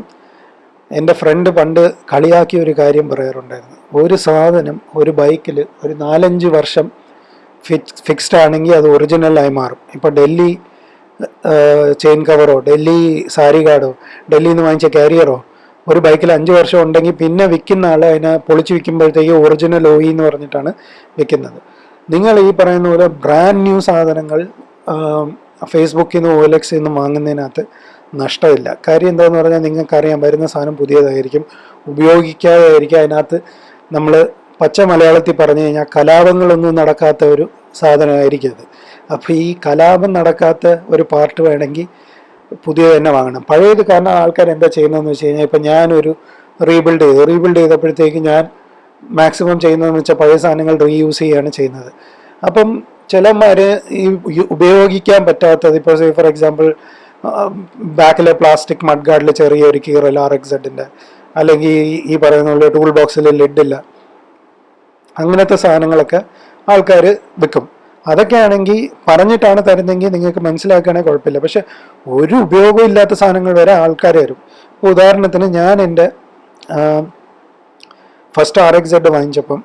എന്റെ ഫ്രണ്ട് പണ്ട് കളിയാക്കിയ ഒരു കാര്യം പറയാറുണ്ടായിരുന്നു. ഒരു സാധനം ഒരു ബൈക്കിൽ ഒരു നാലഞ്ച് വർഷം ഫിക്സ് ഫിക്സ്ഡ് ആണെങ്കിൽ അത് ഒറിജിനലായി മാറും. ഇപ്പോൾ ഡൽഹി ചെയിൻ കവറോ ഡൽഹി സാരി കാർഡോ ഡൽഹിയിൽ നിന്ന് വാങ്ങിച്ച കാരിയറോ ഒരു ബൈക്കിൽ അഞ്ച് വർഷം ഉണ്ടെങ്കിൽ പിന്നെ വിൽക്കുന്ന ആൾ അതിനെ പൊളിച്ച് വിൽക്കുമ്പോഴത്തേക്ക് ഒറിജിനൽ ഓയി എന്ന് പറഞ്ഞിട്ടാണ് വിൽക്കുന്നത്. നിങ്ങൾ ഈ പറയുന്ന പോലെ ബ്രാൻഡ് ന്യൂ സാധനങ്ങൾ ഫേസ്ബുക്കിൽ നിന്ന് ഓലക്സിൽ നിന്ന് വാങ്ങുന്നതിനകത്ത് നഷ്ടമില്ല. കാര്യം എന്താണെന്ന് പറഞ്ഞാൽ നിങ്ങൾക്കറിയാം വരുന്ന സാധനം പുതിയതായിരിക്കും ഉപയോഗിക്കാതെ ആയിരിക്കും അതിനകത്ത് നമ്മൾ പച്ച മലയാളത്തിൽ പറഞ്ഞു കഴിഞ്ഞാൽ കലാപങ്ങളൊന്നും നടക്കാത്ത ഒരു സാധനമായിരിക്കും അത്. അപ്പോൾ ഈ കലാപം നടക്കാത്ത ഒരു പാർട്ട് വേണമെങ്കിൽ പുതിയത് തന്നെ വാങ്ങണം. പഴയത് കാരണം ആൾക്കാർ എന്താ ചെയ്യുന്നതെന്ന് വെച്ച് കഴിഞ്ഞാൽ ഇപ്പം ഞാനൊരു റീബിൽഡ് ചെയ്തു. റീബിൽഡ് ചെയ്തപ്പോഴത്തേക്ക് ഞാൻ മാക്സിമം ചെയ്യുന്നതെന്ന് വെച്ചാൽ പഴയ സാധനങ്ങൾ റീയൂസ് ചെയ്യുകയാണ് ചെയ്യുന്നത്. അപ്പം ചിലന്മാർ ഈ ഉപയോഗിക്കാൻ പറ്റാത്തത് ഇപ്പോൾ ഫോർ എക്സാമ്പിൾ ബാക്കിലെ പ്ലാസ്റ്റിക് മഡ് ഗാർഡിൽ ചെറിയൊരു കീറൽ ആർ എക്സ് സെഡിന്റെ അല്ലെങ്കിൽ ഈ- പറയുന്ന പോലെ ടൂൾ ബോക്സിൽ ലിഡില്ല. അങ്ങനത്തെ സാധനങ്ങളൊക്കെ ആൾക്കാർ വിൽക്കും അതൊക്കെ ആണെങ്കിൽ പറഞ്ഞിട്ടാണ് തരുന്നതെങ്കിൽ നിങ്ങൾക്ക് മനസ്സിലാക്കുകയാണെങ്കിൽ കുഴപ്പമില്ല. പക്ഷെ ഒരു ഉപയോഗവും ഇല്ലാത്ത സാധനങ്ങൾ വരെ ആൾക്കാർ വരും ഇപ്പോൾ ഉദാഹരണത്തിന് ഞാൻ എന്റെ ഫസ്റ്റ് ആർ എക്സ് സെഡ് വാങ്ങിച്ചപ്പം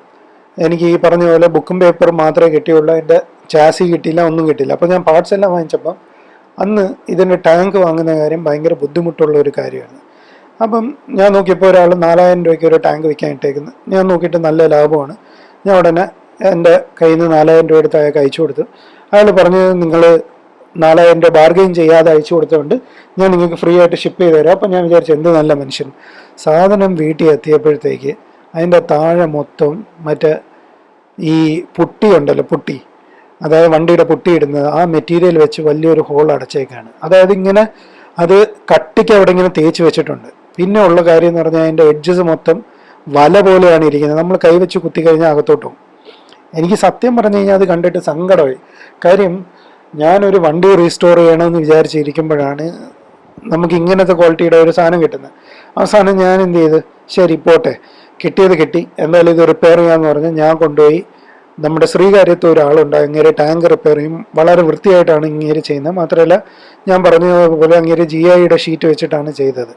എനിക്ക് ഈ പറഞ്ഞ പോലെ ബുക്കും പേപ്പറും മാത്രമേ കിട്ടിയുള്ളൂ. എന്റെ ചാസി കിട്ടിയില്ല ഒന്നും കിട്ടിയില്ല. അപ്പോൾ ഞാൻ പാർട്സ് എല്ലാം വാങ്ങിച്ചപ്പം അന്ന് ഇതിന്റെ ടാങ്ക് വാങ്ങുന്ന കാര്യം ഭയങ്കര ബുദ്ധിമുട്ടുള്ള ഒരു കാര്യമാണ്. അപ്പം ഞാൻ നോക്കിയപ്പോൾ ഒരാൾ നാലായിരം രൂപയ്ക്ക് ഒരു ടാങ്ക് വിൽക്കാൻ ഞാൻ നോക്കിയിട്ട് നല്ല ലാഭമാണ്. ഞാൻ ഉടനെ എന്റെ കയ്യിൽ നിന്ന് നാലായിരം രൂപ എടുത്ത് അയാൾക്ക് അയച്ചു കൊടുത്തു. അയാൾ പറഞ്ഞത് നിങ്ങൾ നാലായിരം രൂപ ബാർഗെയിൻ ചെയ്യാതെ അയച്ചു കൊടുത്തുകൊണ്ട് ഞാൻ നിങ്ങൾക്ക് ഫ്രീ ആയിട്ട് ഷിപ്പ് ചെയ്ത് തരാം. അപ്പം ഞാൻ വിചാരിച്ചു എന്ത് നല്ല മനുഷ്യൻ. സാധനം വീട്ടിൽ എത്തിയപ്പോഴത്തേക്ക് അതിന്റെ താഴെ മൊത്തം മറ്റേ ഈ പുട്ടി ഉണ്ടല്ലോ പുട്ടി. അതായത് വണ്ടിയുടെ പൊട്ടിയിടുന്നത് ആ മെറ്റീരിയൽ വെച്ച് വലിയൊരു ഹോൾ അടച്ചേക്കാണ്. അതായത് ഇങ്ങനെ അത് കട്ടിക്ക് അവിടെ ഇങ്ങനെ തേച്ച് വെച്ചിട്ടുണ്ട്. പിന്നെ ഉള്ള കാര്യം എന്ന് പറഞ്ഞാൽ അതിന്റെ എഡ്ജസ് മൊത്തം വല പോലെയാണ് ഇരിക്കുന്നത്. നമ്മൾ കൈവച്ച് കുത്തി കഴിഞ്ഞാൽ അകത്തോട്ടും എനിക്ക് സത്യം പറഞ്ഞു കഴിഞ്ഞാൽ അത് കണ്ടിട്ട് സങ്കടമായി. കാര്യം ഞാനൊരു വണ്ടി റീസ്റ്റോർ ചെയ്യണമെന്ന് വിചാരിച്ചിരിക്കുമ്പോഴാണ് നമുക്ക് ഇങ്ങനത്തെ ക്വാളിറ്റിയുടെ ഒരു സാധനം കിട്ടുന്നത്. അവസാനം ഞാൻ എന്ത് ചെയ്ത്? ശരി പോട്ടെ. കിട്ടിയത് കിട്ടി. എന്തായാലും ഇത് റിപ്പയർ ചെയ്യാമെന്ന് പറഞ്ഞ് ഞാൻ കൊണ്ടുപോയി നമ്മുടെ ശ്രീകാര്യത്ത് ഒരാളുണ്ട് അങ്ങേരെ ടാങ്ക് റിപ്പയർ ചെയ്യും. വളരെ വൃത്തിയായിട്ടാണ് ഇങ്ങേര് ചെയ്യുന്നത്. മാത്രമല്ല ഞാൻ പറഞ്ഞതുപോലെ പോലെ അങ്ങേര് ജി ഐയുടെ ഷീറ്റ് വെച്ചിട്ടാണ് ചെയ്തത്.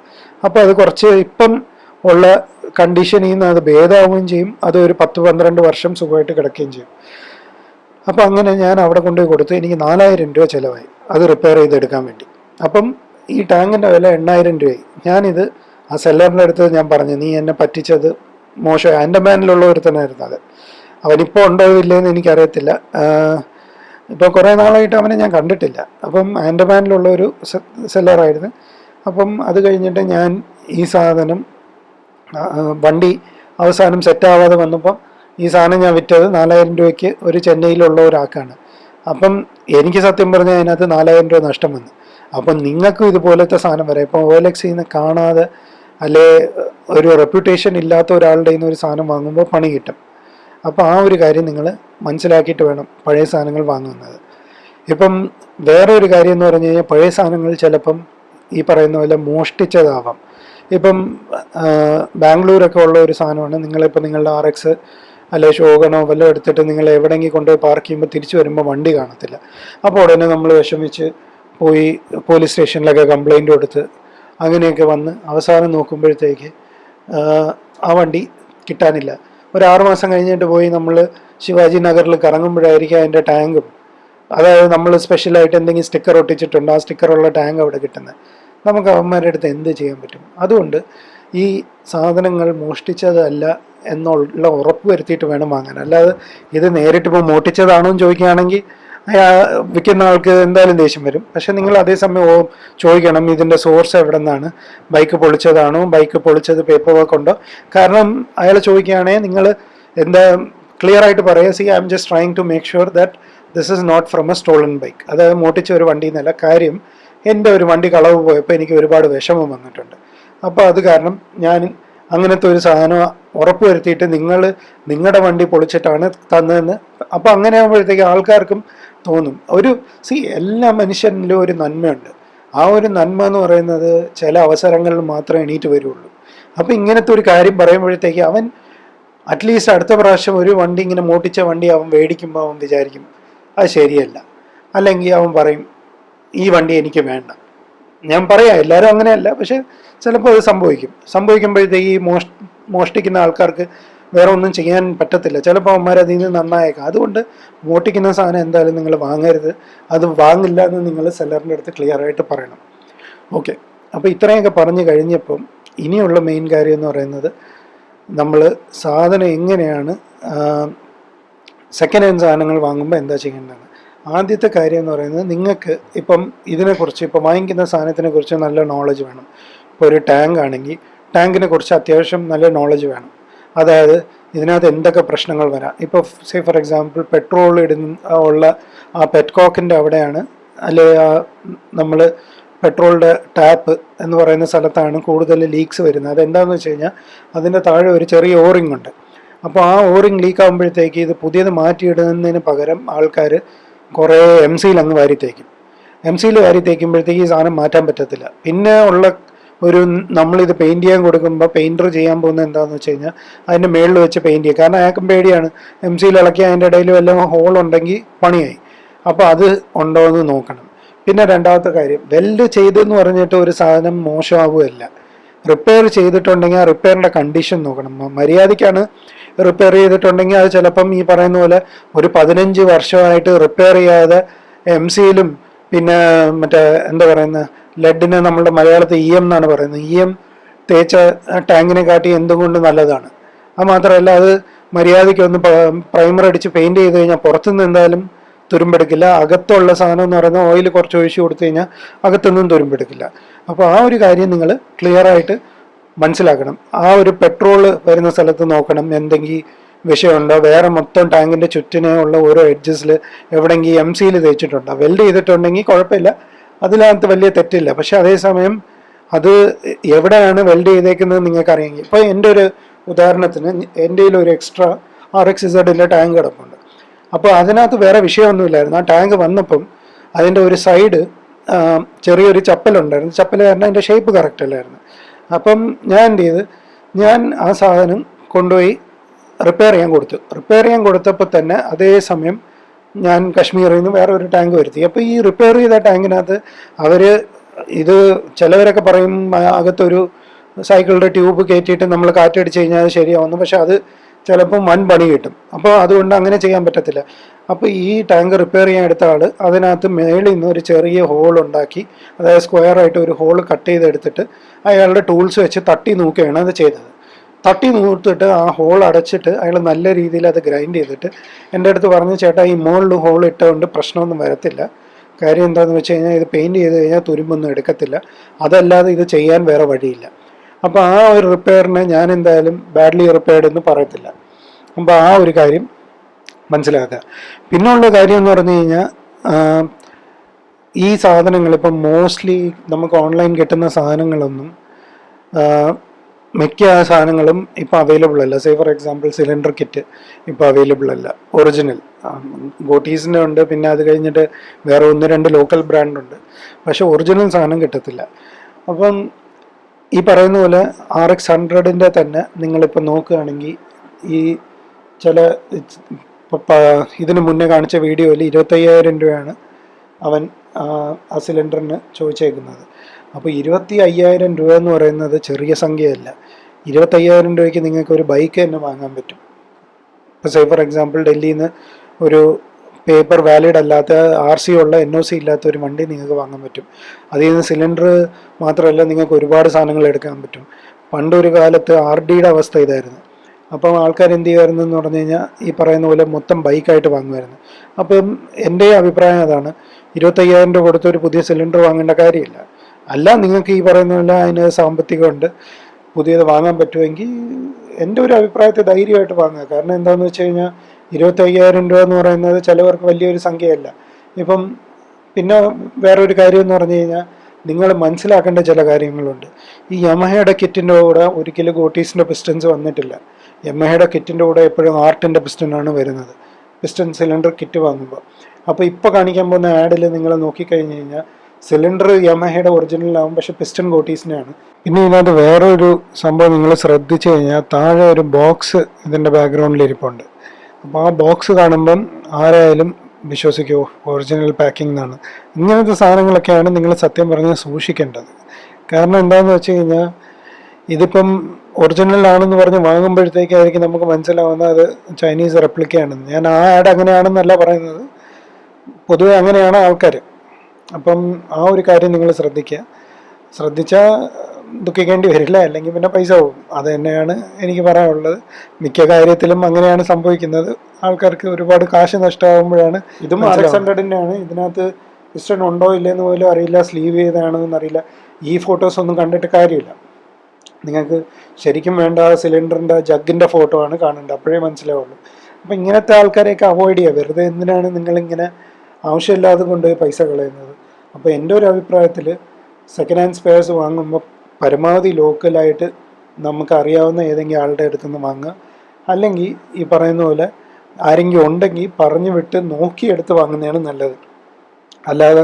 അപ്പോൾ അത് കുറച്ച് ഇപ്പം ഉള്ള കണ്ടീഷനിൽ നിന്ന് അത് ഭേദമാവുകയും ചെയ്യും. അത് ഒരു പത്ത് പന്ത്രണ്ട് വർഷം സുഖമായിട്ട് കിടക്കുകയും ചെയ്യും. അപ്പോൾ അങ്ങനെ ഞാൻ അവിടെ കൊണ്ടുപോയി കൊടുത്തു. എനിക്ക് നാലായിരം രൂപ ചിലവായി. അത് റിപ്പയർ ചെയ്തെടുക്കാൻ വേണ്ടി. അപ്പം ഈ ടാങ്കിന്റെ വില എണ്ണായിരം രൂപയായി. ഞാനിത് ആ സെല്ലറിന്റെ അടുത്ത് ഞാൻ പറഞ്ഞു നീ എന്നെ പറ്റിച്ചത് മോശമായി മോശം മാനിലുള്ള ഒരുത്തനായിരുന്നു അത്. അവനിപ്പോൾ ഉണ്ടോ ഇല്ലയെന്ന് എനിക്കറിയത്തില്ല. ഇപ്പോൾ കുറേ നാളായിട്ട് അവനെ ഞാൻ കണ്ടിട്ടില്ല. അപ്പം ആൻഡമാനിലുള്ള ഒരു സെല്ലറായിരുന്നു. അപ്പം അത് കഴിഞ്ഞിട്ട് ഞാൻ ഈ സാധനം വണ്ടി അവസാനം സെറ്റാവാതെ വന്നപ്പം ഈ സാധനം ഞാൻ വിറ്റത് നാലായിരം രൂപയ്ക്ക് ഒരു ചെന്നൈയിലുള്ള ഒരാൾക്കാണ്. അപ്പം എനിക്ക് സത്യം പറഞ്ഞാൽ അതിനകത്ത് നാലായിരം രൂപ നഷ്ടം വന്നു. അപ്പം നിങ്ങൾക്കും ഇതുപോലത്തെ സാധനം വരാം. ഇപ്പം ഓലക്സിൽ നിന്ന് കാണാതെ അല്ലെ ഒരു റെപ്യൂട്ടേഷൻ ഇല്ലാത്ത ഒരാളുടെ നിന്ന് ഒരു സാധനം വാങ്ങുമ്പോൾ പണി കിട്ടും. അപ്പോൾ ആ ഒരു കാര്യം നിങ്ങൾ മനസ്സിലാക്കിയിട്ട് വേണം പഴയ സാധനങ്ങൾ വാങ്ങുന്നത്. ഇപ്പം വേറെ ഒരു കാര്യം എന്ന് പറഞ്ഞു കഴിഞ്ഞാൽ പഴയ സാധനങ്ങൾ ചിലപ്പം ഈ പറയുന്ന പോലെ മോഷ്ടിച്ചതാവാം. ഇപ്പം ബാംഗ്ലൂരൊക്കെ ഉള്ള ഒരു സാധനമാണ്. നിങ്ങളിപ്പോൾ നിങ്ങളുടെ ആർ എക്സ് അല്ലെ ശോകണോ വല്ലതും എടുത്തിട്ട് നിങ്ങൾ എവിടെയെങ്കിലും കൊണ്ടുപോയി പാർക്ക് ചെയ്യുമ്പോൾ തിരിച്ചു വരുമ്പോൾ വണ്ടി കാണത്തില്ല. അപ്പോൾ ഉടനെ നമ്മൾ വിഷമിച്ച് പോയി പോലീസ് സ്റ്റേഷനിലൊക്കെ കംപ്ലൈന്റ് കൊടുത്ത് അങ്ങനെയൊക്കെ വന്ന് അവസാനം നോക്കുമ്പോഴത്തേക്ക് ആ വണ്ടി കിട്ടാനില്ല. ഒരു ആറ് മാസം കഴിഞ്ഞിട്ട് പോയി നമ്മൾ ശിവാജി നഗറിൽ കറങ്ങുമ്പോഴായിരിക്കും അതിന്റെ ടാങ്കും. അതായത് നമ്മൾ സ്പെഷ്യലായിട്ട് എന്തെങ്കിലും സ്റ്റിക്കർ ഒട്ടിച്ചിട്ടുണ്ട്? ആ സ്റ്റിക്കറുള്ള ടാങ്ക് അവിടെ കിട്ടുന്നത് നമുക്ക് അവന്മാരുടെ അടുത്ത് എന്ത് ചെയ്യാൻ പറ്റും? അതുകൊണ്ട് ഈ സാധനങ്ങൾ മോഷ്ടിച്ചതല്ല എന്നുള്ള ഉറപ്പ് വരുത്തിയിട്ട് വേണം വാങ്ങാൻ. അല്ലാതെ ഇത് നേരിട്ട് ഇപ്പോൾ മോഷ്ടിച്ചതാണോ എന്ന് ചോദിക്കുകയാണെങ്കിൽ വിൽക്കുന്ന ആൾക്ക് എന്തായാലും ദേഷ്യം വരും. പക്ഷെ നിങ്ങൾ അതേസമയം ചോദിക്കണം ഇതിന്റെ സോഴ്സ് എവിടെ നിന്നാണ് ബൈക്ക് പൊളിച്ചതാണോ? ബൈക്ക് പൊളിച്ചത് പേപ്പർ വർക്ക് ഉണ്ടോ? കാരണം അയാൾ ചോദിക്കുകയാണെങ്കിൽ നിങ്ങൾ എന്താ ക്ലിയർ ആയിട്ട് പറയുക see I'm just trying to make sure that this is not from a stolen bike അതായത് മോട്ടിച്ച ഒരു വണ്ടി എന്നല്ല കാര്യം എന്റെ ഒരു വണ്ടി കളവ് പോയപ്പോൾ എനിക്ക് ഒരുപാട് വിഷമം വന്നിട്ടുണ്ട്. അപ്പോൾ അത് കാരണം ഞാൻ അങ്ങനത്തെ ഒരു സാധനം ഉറപ്പുവരുത്തിയിട്ട് നിങ്ങൾ നിങ്ങളുടെ വണ്ടി പൊളിച്ചിട്ടാണ് തന്നതെന്ന് അപ്പോൾ അങ്ങനെ ആകുമ്പോഴത്തേക്ക് ആൾക്കാർക്കും തോന്നും. ഒരു സി എല്ലാ മനുഷ്യനിലും ഒരു നന്മയുണ്ട്. ആ ഒരു നന്മ എന്ന് പറയുന്നത് ചില അവസരങ്ങളിൽ മാത്രമേ എണീറ്റ് വരുള്ളൂ. അപ്പോൾ ഇങ്ങനത്തെ ഒരു കാര്യം പറയുമ്പോഴത്തേക്ക് അവൻ അറ്റ്ലീസ്റ്റ് അടുത്ത പ്രാവശ്യം ഒരു വണ്ടി ഇങ്ങനെ മോട്ടിച്ച വണ്ടി അവൻ മേടിക്കുമ്പോൾ അവൻ വിചാരിക്കും അത് ശരിയല്ല. അല്ലെങ്കിൽ അവൻ പറയും ഈ വണ്ടി എനിക്ക് വേണ്ട. ഞാൻ പറയാം എല്ലാവരും അങ്ങനെയല്ല പക്ഷെ ചിലപ്പോൾ അത് സംഭവിക്കും. സംഭവിക്കുമ്പോഴത്തേക്ക് ഈ മോഷ് മോഷ്ടിക്കുന്ന ആൾക്കാർക്ക് വേറെ ഒന്നും ചെയ്യാൻ പറ്റത്തില്ല. ചിലപ്പോൾ അവന്മാർ അതിൽ നിന്ന് നന്നായേക്കാം. അതുകൊണ്ട് മോഷ്ടിക്കുന്ന സാധനം എന്തായാലും നിങ്ങൾ വാങ്ങരുത്. അത് വാങ്ങില്ല എന്ന് നിങ്ങൾ സെല്ലറിന്റെ അടുത്ത് ക്ലിയർ ആയിട്ട് പറയണം. ഓക്കെ. അപ്പോൾ ഇത്രയൊക്കെ പറഞ്ഞു കഴിഞ്ഞപ്പം ഇനിയുള്ള മെയിൻ കാര്യം എന്ന് പറയുന്നത് നമ്മൾ സാധനം എങ്ങനെയാണ് സെക്കൻഡ് ഹാൻഡ് സാധനങ്ങൾ വാങ്ങുമ്പോൾ എന്താ ചെയ്യേണ്ടത്? ആദ്യത്തെ കാര്യം എന്ന് പറയുന്നത് നിങ്ങൾക്ക് ഇപ്പം ഇതിനെക്കുറിച്ച് ഇപ്പം വാങ്ങിക്കുന്ന സാധനത്തിനെ കുറിച്ച് നല്ല നോളജ് വേണം. ഇപ്പോൾ ഒരു ടാങ്ക് ആണെങ്കിൽ ടാങ്കിനെ കുറിച്ച് അത്യാവശ്യം നല്ല നോളജ് വേണം. അതായത് ഇതിനകത്ത് എന്തൊക്കെ പ്രശ്നങ്ങൾ വരാം. ഇപ്പോൾ സേ ഫോർ എക്സാമ്പിൾ പെട്രോൾ ഇടുന്ന ഉള്ള ആ പെറ്റ്കോക്കിന്റെ അവിടെയാണ് അല്ലെ നമ്മൾ പെട്രോളിന്റെ ടാപ്പ് എന്ന് പറയുന്ന സ്ഥലത്താണ് കൂടുതൽ ലീക്സ് വരുന്നത്. അതെന്താണെന്ന് വെച്ച് കഴിഞ്ഞാൽ അതിന്റെ താഴെ ഒരു ചെറിയ ഓറിംഗ് ഉണ്ട്. അപ്പോൾ ആ ഓറിംഗ് ലീക്ക് ആകുമ്പോഴത്തേക്ക് ഇത് പുതിയത് മാറ്റിയിടുന്നതിന് പകരം ആൾക്കാർ കുറേ എം സിയിൽ അങ്ങ് വാരി തേക്കും. എം സിയിൽ വാരി തേക്കുമ്പോഴത്തേക്ക് ഈ സാധനം മാറ്റാൻ പറ്റത്തില്ല. പിന്നെ ഉള്ള ഒരു നമ്മളിത് പെയിന്റ് ചെയ്യാൻ കൊടുക്കുമ്പോൾ പെയിന്റർ ചെയ്യാൻ പോകുന്ന എന്താണെന്ന് വെച്ച് കഴിഞ്ഞാൽ അതിന്റെ മേളിൽ വെച്ച് പെയിന്റ് ചെയ്യുക. കാരണം അയാൾക്കും പേടിയാണ്. എം സിയിൽ ഇളക്കി അതിന്റെ ഇടയിൽ വല്ല ഹോൾ ഉണ്ടെങ്കിൽ പണിയായി. അപ്പോൾ അത് ഉണ്ടോ എന്ന് നോക്കണം. പിന്നെ രണ്ടാമത്തെ കാര്യം വെൽഡ് ചെയ്തെന്ന് പറഞ്ഞിട്ട് ഒരു സാധനം മോശമാവുകയല്ല. റിപ്പയർ ചെയ്തിട്ടുണ്ടെങ്കിൽ ആ റിപ്പയറിന്റെ കണ്ടീഷൻ നോക്കണം. മര്യാദയ്ക്കാണ് റിപ്പയർ ചെയ്തിട്ടുണ്ടെങ്കിൽ അത് ചിലപ്പം ഈ പറയുന്ന പോലെ ഒരു പതിനഞ്ച് വർഷമായിട്ട് റിപ്പയർ ചെയ്യാതെ എം സിയിലും പിന്നെ മറ്റേ എന്താ പറയുന്നത് ലെഡിന് നമ്മളുടെ മലയാളത്തിൽ ഇ എം എന്നാണ് പറയുന്നത്. ഇ എം തേച്ച ടാങ്കിനെ കാട്ടി എന്തുകൊണ്ട് നല്ലതാണ്? അത് മാത്രമല്ല അത് മര്യാദയ്ക്ക് ഒന്ന് പ്രൈമർ അടിച്ച് പെയിന്റ് ചെയ്ത് കഴിഞ്ഞാൽ പുറത്തുനിന്ന് എന്തായാലും തുരുമ്പെടുക്കില്ല. അകത്തുള്ള സാധനം എന്ന് പറയുന്നത് ഓയിൽ കുറച്ച് ഒഴിച്ച് കൊടുത്തു കഴിഞ്ഞാൽ അകത്തൊന്നും തുരുമ്പെടുക്കില്ല. അപ്പോൾ ആ ഒരു കാര്യം നിങ്ങൾ ക്ലിയർ ആയിട്ട് മനസ്സിലാക്കണം. ആ ഒരു പെട്രോൾ വരുന്ന സ്ഥലത്ത് നോക്കണം. എന്തെങ്കിലും വിഷയമുണ്ടോ? വേറെ മൊത്തം ടാങ്കിന്റെ ചുറ്റിനെ ഉള്ള ഓരോ എഡ്ജസിൽ എവിടെയെങ്കിലും എം സിയിൽ തേച്ചിട്ടുണ്ടോ? വെൽഡ് ചെയ്തിട്ടുണ്ടെങ്കിൽ കുഴപ്പമില്ല. അതിനകത്ത് വലിയ തെറ്റില്ല. പക്ഷെ അതേസമയം അത് എവിടെയാണ് വെൽഡ് ചെയ്തേക്കുന്നത് നിങ്ങൾക്ക് അറിയാമെങ്കിൽ ഇപ്പോൾ എന്റെ ഒരു ഉദാഹരണത്തിന് എന്റെ ഒരു എക്സ്ട്രാ ആർ എക്സ് ഇസഡിന്റെ ടാങ്ക് കിടപ്പുണ്ട്. അപ്പോൾ അതിനകത്ത് വേറെ വിഷയമൊന്നുമില്ലായിരുന്നു. ആ ടാങ്ക് വന്നപ്പം അതിന്റെ ഒരു സൈഡ് ചെറിയൊരു ചപ്പലുണ്ടായിരുന്നു. ചപ്പൽ കാരണം അതിന്റെ ഷേപ്പ് കറക്റ്റ് അല്ലായിരുന്നു. അപ്പം ഞാൻ എന്ത് ചെയ്ത് ഞാൻ ആ സാധനം കൊണ്ടുപോയി റിപ്പയർ ചെയ്യാൻ കൊടുത്തു. റിപ്പയർ ചെയ്യാൻ കൊടുത്തപ്പോൾ തന്നെ അതേ സമയം ഞാൻ കശ്മീരിൽ നിന്ന് വേറെ ഒരു ടാങ്ക് വരുത്തി. അപ്പോൾ ഈ റിപ്പയർ ചെയ്ത ടാങ്കിനകത്ത് അവർ ഇത് ചിലവരൊക്കെ പറയും അകത്തൊരു സൈക്കിളിന്റെ ട്യൂബ് കയറ്റിയിട്ട് നമ്മൾ കാറ്റടിച്ച് കഴിഞ്ഞാൽ ശരിയാവുന്നു. പക്ഷെ അത് ചിലപ്പം വൻ പണി കിട്ടും. അപ്പോൾ അതുകൊണ്ട് അങ്ങനെ ചെയ്യാൻ പറ്റത്തില്ല. അപ്പോൾ ഈ ടാങ്ക് റിപ്പയർ ചെയ്യാൻ എടുത്ത ആൾ അതിനകത്ത് മേളിൽ നിന്ന് ഒരു ചെറിയ ഹോൾ ഉണ്ടാക്കി അതായത് സ്ക്വയർ ആയിട്ട് ഒരു ഹോൾ കട്ട് ചെയ്തെടുത്തിട്ട് അയാളുടെ ടൂൾസ് വെച്ച് തട്ടി നോക്കുകയാണ് അത് ചെയ്തത്. തട്ടി നൂർത്തിട്ട് ആ ഹോൾ അടച്ചിട്ട് അയാൾ നല്ല രീതിയിൽ അത് ഗ്രൈൻഡ് ചെയ്തിട്ട് എന്റെ അടുത്ത് പറഞ്ഞു ചേട്ടാ ഈ മുകളിൽ ഹോൾ ഇട്ടുകൊണ്ട് പ്രശ്നമൊന്നും വരത്തില്ല. കാര്യം എന്താണെന്ന് വെച്ച് കഴിഞ്ഞാൽ ഇത് പെയിന്റ് ചെയ്ത് കഴിഞ്ഞാൽ തുരുമ്പൊന്നും എടുക്കത്തില്ല. അതല്ലാതെ ഇത് ചെയ്യാൻ വേറെ വഴിയില്ല. അപ്പോൾ ആ ഒരു റിപ്പയറിനെ ഞാൻ എന്തായാലും ബാഡ്ലി റിപ്പയർഡ് എന്ന് പറയത്തില്ല. അപ്പോൾ ആ ഒരു കാര്യം മനസ്സിലാക്കുക. പിന്നുള്ള കാര്യം എന്ന് പറഞ്ഞു കഴിഞ്ഞാൽ ഈ സാധനങ്ങൾ ഇപ്പം മോസ്റ്റ്ലി നമുക്ക് ഓൺലൈൻ കിട്ടുന്ന സാധനങ്ങളൊന്നും മിക്ക സാധനങ്ങളും ഇപ്പോൾ അവൈലബിൾ അല്ല. Say for example cylinder kit ഇപ്പോൾ അവൈലബിൾ അല്ല. ഒറിജിനൽ ഗോട്ടീസിന്റെ ഉണ്ട്. പിന്നെ അത് കഴിഞ്ഞിട്ട് വേറെ ഒന്ന് രണ്ട് ലോക്കൽ ബ്രാൻഡുണ്ട് പക്ഷെ ഒറിജിനൽ സാധനം കിട്ടത്തില്ല. അപ്പം ഈ പറയുന്ന പോലെ ആർ എക്സ് ഹൺഡ്രഡിന്റെ തന്നെ നിങ്ങളിപ്പോൾ നോക്കുകയാണെങ്കിൽ ഈ ചില ഇതിനു മുന്നേ കാണിച്ച വീഡിയോയിൽ ഇരുപത്തയ്യായിരം രൂപയാണ് അവൻ ആ സിലിണ്ടറിന് ചോദിച്ചേക്കുന്നത്. അപ്പോൾ ഇരുപത്തി അയ്യായിരം രൂപ എന്ന് പറയുന്നത് ചെറിയ സംഖ്യയല്ല. ഇരുപത്തയ്യായിരം രൂപയ്ക്ക് നിങ്ങൾക്ക് ഒരു ബൈക്ക് തന്നെ വാങ്ങാൻ പറ്റും. ഇപ്പോൾ സേ ഫോർ എക്സാമ്പിൾ ഡൽഹിയിൽ നിന്ന് ഒരു പേപ്പർ വാലിഡ് അല്ലാത്ത ആർ സി ഉള്ള എൻ ഒ സി ഇല്ലാത്ത ഒരു വണ്ടി നിങ്ങൾക്ക് വാങ്ങാൻ പറ്റും. അതിൽ നിന്ന് സിലിണ്ടർ മാത്രമല്ല നിങ്ങൾക്ക് ഒരുപാട് സാധനങ്ങൾ എടുക്കാൻ പറ്റും. പണ്ടൊരു കാലത്ത് ആർ ഡിയുടെ അവസ്ഥ ഇതായിരുന്നു. അപ്പം ആൾക്കാർ എന്ത് ചെയ്യുമായിരുന്നു എന്ന് പറഞ്ഞു കഴിഞ്ഞാൽ ഈ പറയുന്ന പോലെ മൊത്തം ബൈക്കായിട്ട് വാങ്ങുമായിരുന്നു. അപ്പം എന്റെ അഭിപ്രായം അതാണ് ഇരുപത്തയ്യായിരം രൂപ കൊടുത്ത് ഒരു പുതിയ സിലിണ്ടർ വാങ്ങേണ്ട കാര്യമില്ല. അല്ല നിങ്ങൾക്ക് ഈ പറയുന്ന പോലെ അതിന് സാമ്പത്തികമുണ്ട് പുതിയത് വാങ്ങാൻ പറ്റുമെങ്കിൽ എന്റെ ഒരു അഭിപ്രായത്തെ ധൈര്യമായിട്ട് വാങ്ങുക. കാരണം എന്താണെന്ന് വെച്ച് കഴിഞ്ഞാൽ ഇരുപത്തയ്യായിരം രൂപ എന്ന് പറയുന്നത് ചിലവർക്ക് വലിയൊരു സംഖ്യയല്ല. ഇപ്പം പിന്നെ വേറൊരു കാര്യം എന്ന് പറഞ്ഞു കഴിഞ്ഞാൽ നിങ്ങൾ മനസ്സിലാക്കേണ്ട ചില കാര്യങ്ങളുണ്ട്. ഈ യമഹയുടെ കിറ്റിന്റെ കൂടെ ഒരിക്കലും ഗോട്ടീസിന്റെ പിസ്റ്റൻസ് വന്നിട്ടില്ല. യമഹയുടെ കിറ്റിന്റെ കൂടെ എപ്പോഴും ആർട്ടിന്റെ പിസ്റ്റനാണ് വരുന്നത്. പിസ്റ്റൺ സിലിണ്ടർ കിറ്റ് വാങ്ങുമ്പോൾ അപ്പോൾ ഇപ്പോൾ കാണിക്കാൻ പോകുന്ന ആഡിൽ നിങ്ങൾ നോക്കിക്കഴിഞ്ഞ് കഴിഞ്ഞാൽ സിലിണ്ടർ യമഹയുടെ ഒറിജിനലാവും പക്ഷെ പിസ്റ്റൺ ഗോട്ടീസിനെയാണ് പിന്നെ ഇതിനകത്ത് വേറൊരു സംഭവം നിങ്ങൾ ശ്രദ്ധിച്ചു കഴിഞ്ഞാൽ താഴെ ഒരു ബോക്സ് ഇതിന്റെ ബാക്ക്ഗ്രൗണ്ടിൽ ഇരിപ്പുണ്ട്. അപ്പോൾ ആ ബോക്സ് കാണുമ്പം ആരായാലും വിശ്വസിക്കൂ ഒറിജിനൽ പാക്കിംഗ് എന്നാണ്. ഇങ്ങനത്തെ സാധനങ്ങളൊക്കെയാണ് നിങ്ങൾ സത്യം പറഞ്ഞ് സൂക്ഷിക്കേണ്ടത്. കാരണം എന്താണെന്ന് വെച്ച് കഴിഞ്ഞാൽ ഇതിപ്പം ഒറിജിനൽ ആണെന്ന് പറഞ്ഞ് വാങ്ങുമ്പോഴത്തേക്കായിരിക്കും നമുക്ക് മനസ്സിലാവുന്നത് അത് ചൈനീസ് റെപ്ലിക്കയാണെന്ന് ഞാൻ ആ ആഡ് അങ്ങനെയാണെന്നല്ല പറയുന്നത്. പൊതുവെ അങ്ങനെയാണ് ആൾക്കാർ അപ്പം ആ ഒരു കാര്യം നിങ്ങൾ ശ്രദ്ധിക്കുക. ശ്രദ്ധിച്ചാൽ ദുഃഖിക്കേണ്ടി വരില്ല അല്ലെങ്കിൽ പിന്നെ പൈസ പോകും. അത് തന്നെയാണ് എനിക്ക് പറയാനുള്ളത്. മിക്ക കാര്യത്തിലും അങ്ങനെയാണ് സംഭവിക്കുന്നത്. ആൾക്കാർക്ക് ഒരുപാട് കാശ് നഷ്ടമാകുമ്പോഴാണ് ഇതും ആർ എക്സ് ഹൺഡ്രഡിന്റെ ആണ് ഇതിനകത്ത് പിസ്റ്റൺ ഉണ്ടോ ഇല്ലെന്ന് പോലും അറിയില്ല സ്ലീവ് ചെയ്താണോ എന്നറിയില്ല ഈ ഫോട്ടോസ് ഒന്നും കണ്ടിട്ട് കാര്യമില്ല. നിങ്ങൾക്ക് ശരിക്കും വേണ്ട സിലിണ്ടറിന്റെ ജഗിന്റെ ഫോട്ടോ ആണ് കാണേണ്ടത്. അപ്പോഴേ മനസ്സിലാവുള്ളൂ. അപ്പം ഇങ്ങനത്തെ ആൾക്കാരെയൊക്കെ അവോയ്ഡ് ചെയ്യുക. വെറുതെ എന്തിനാണ് നിങ്ങളിങ്ങനെ ആവശ്യമില്ലാതെ കൊണ്ടുപോയി പൈസ കളയുന്നത്? അപ്പോൾ എന്റെ ഒരു അഭിപ്രായത്തിൽ സെക്കൻഡ് ഹാൻഡ് സ്പെയർസ് വാങ്ങുമ്പോൾ പരമാവധി ലോക്കലായിട്ട് നമുക്കറിയാവുന്ന ഏതെങ്കിലും ആളുടെ അടുത്ത് നിന്ന് വാങ്ങുക. അല്ലെങ്കിൽ ഈ പറയുന്ന പോലെ ആരെങ്കിലും ഉണ്ടെങ്കിൽ പറഞ്ഞു വിട്ട് നോക്കിയെടുത്ത് വാങ്ങുന്നതാണ് നല്ലത്. അല്ലാതെ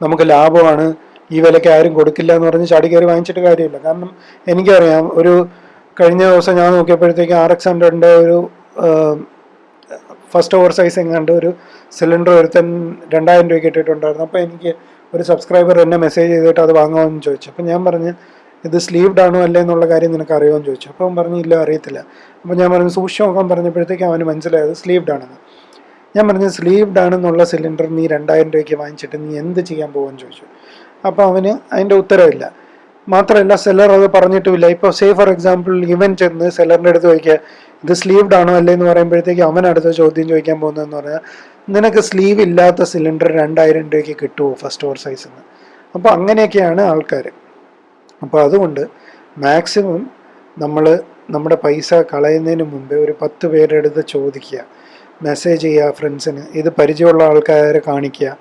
നമുക്ക് ലാഭമാണ് ഈ വിലയ്ക്ക് ആരും കൊടുക്കില്ല എന്ന് പറഞ്ഞ് ചാടി കയറി വാങ്ങിച്ചിട്ട് കാര്യമില്ല. കാരണം എനിക്കറിയാം ഒരു കഴിഞ്ഞ ദിവസം ഞാൻ നോക്കിയപ്പോഴത്തേക്ക് ആർ എക്സ് ഹൺഡ്രഡിന്റെ ഒരു ഫസ്റ്റ് ഓവർ സൈസ് എങ്ങാണ്ട് ഒരു സിലിണ്ടർ ഒരുത്തൻ രണ്ടായിരം രൂപയ്ക്ക് ഇട്ടിട്ടുണ്ടായിരുന്നു. അപ്പോൾ എനിക്ക് ഒരു സബ്സ്ക്രൈബർ എന്നെ മെസ്സേജ് ചെയ്തിട്ട് അത് വാങ്ങാമെന്ന് ചോദിച്ചു. അപ്പോൾ ഞാൻ പറഞ്ഞു ഇത് സ്ലീവ്ഡ് ആണോ അല്ലേ എന്നുള്ള കാര്യം നിനക്ക് അറിയുമെന്ന് ചോദിച്ചു. അപ്പോൾ പറഞ്ഞു ഇല്ല അറിയത്തില്ല. അപ്പോൾ ഞാൻ പറഞ്ഞു സൂക്ഷിച്ച് നോക്കാൻ പറഞ്ഞപ്പോഴത്തേക്ക് അവന് മനസ്സിലായത് സ്ലീവ്ഡ് ആണെന്ന്. ഞാൻ പറഞ്ഞു സ്ലീവ്ഡ് ആണെന്നുള്ള സിലിണ്ടർ നീ രണ്ടായിരം രൂപയ്ക്ക് വാങ്ങിച്ചിട്ട് നീ എന്ത് ചെയ്യാൻ പോകുമെന്ന് ചോദിച്ചു. അപ്പോൾ അവന് അതിന്റെ ഉത്തരവില്ല. മാത്രമല്ല സെല്ലർ അത് പറഞ്ഞിട്ടുമില്ല. ഇപ്പോൾ സേ ഫോർ എക്സാമ്പിൾ ഇവൻ ചെന്ന് സെല്ലറിന്റെ അടുത്ത് ചോദിക്കുക ഇത് സ്ലീവ്ഡ് ആണോ അല്ലേ? എന്ന് പറയുമ്പോഴത്തേക്ക് അവൻ അടുത്ത ചോദ്യം ചോദിക്കാൻ പോകുന്നതെന്ന് പറഞ്ഞാൽ നിനക്ക് സ്ലീവ് ഇല്ലാത്ത സിലിണ്ടർ രണ്ടായിരം രൂപയ്ക്ക് കിട്ടുമോ ഫസ്റ്റ് ഓവർ സൈസിൽ നിന്ന് അപ്പോൾ അങ്ങനെയൊക്കെയാണ് ആൾക്കാർ അപ്പോൾ അതുകൊണ്ട് മാക്സിമം നമ്മൾ നമ്മുടെ പൈസ കളയുന്നതിന് മുമ്പേ ഒരു പത്ത് പേരുടെ അടുത്ത് ചോദിക്കുക. മെസ്സേജ് ചെയ്യുക ഫ്രണ്ട്സിന്. ഇത് പരിചയമുള്ള ആൾക്കാരെ കാണിക്കുക.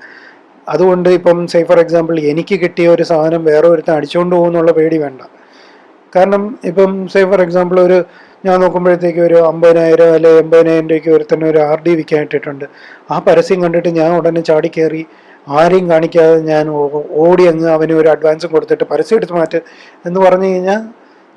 അതുകൊണ്ട് ഇപ്പം സേ ഫോർ എക്സാമ്പിൾ എനിക്ക് കിട്ടിയ ഒരു സാധനം വേറെ ഒരുത്തൻ അടിച്ചുകൊണ്ട് പോകുന്നുള്ള പേടി വേണ്ട. കാരണം ഇപ്പം സേ ഫോർ എക്സാമ്പിൾ ഒരു ഞാൻ നോക്കുമ്പോഴത്തേക്ക് ഒരു അമ്പതിനായിരം അല്ലെ എൺപതിനായിരം രൂപയ്ക്ക് ഒരുത്തന്നെ ഒരു ആർ ഡി വിൽക്കാൻ ഇട്ടിട്ടുണ്ട്. ആ പരസ്യം കണ്ടിട്ട് ഞാൻ ഉടനെ ചാടി കയറി ആരെയും കാണിക്കാതെ ഞാൻ ഓടി അങ്ങ് അവന് ഒരു അഡ്വാൻസും കൊടുത്തിട്ട് പരസ്യം എടുത്ത് മാറ്റ് എന്ന് പറഞ്ഞു കഴിഞ്ഞാൽ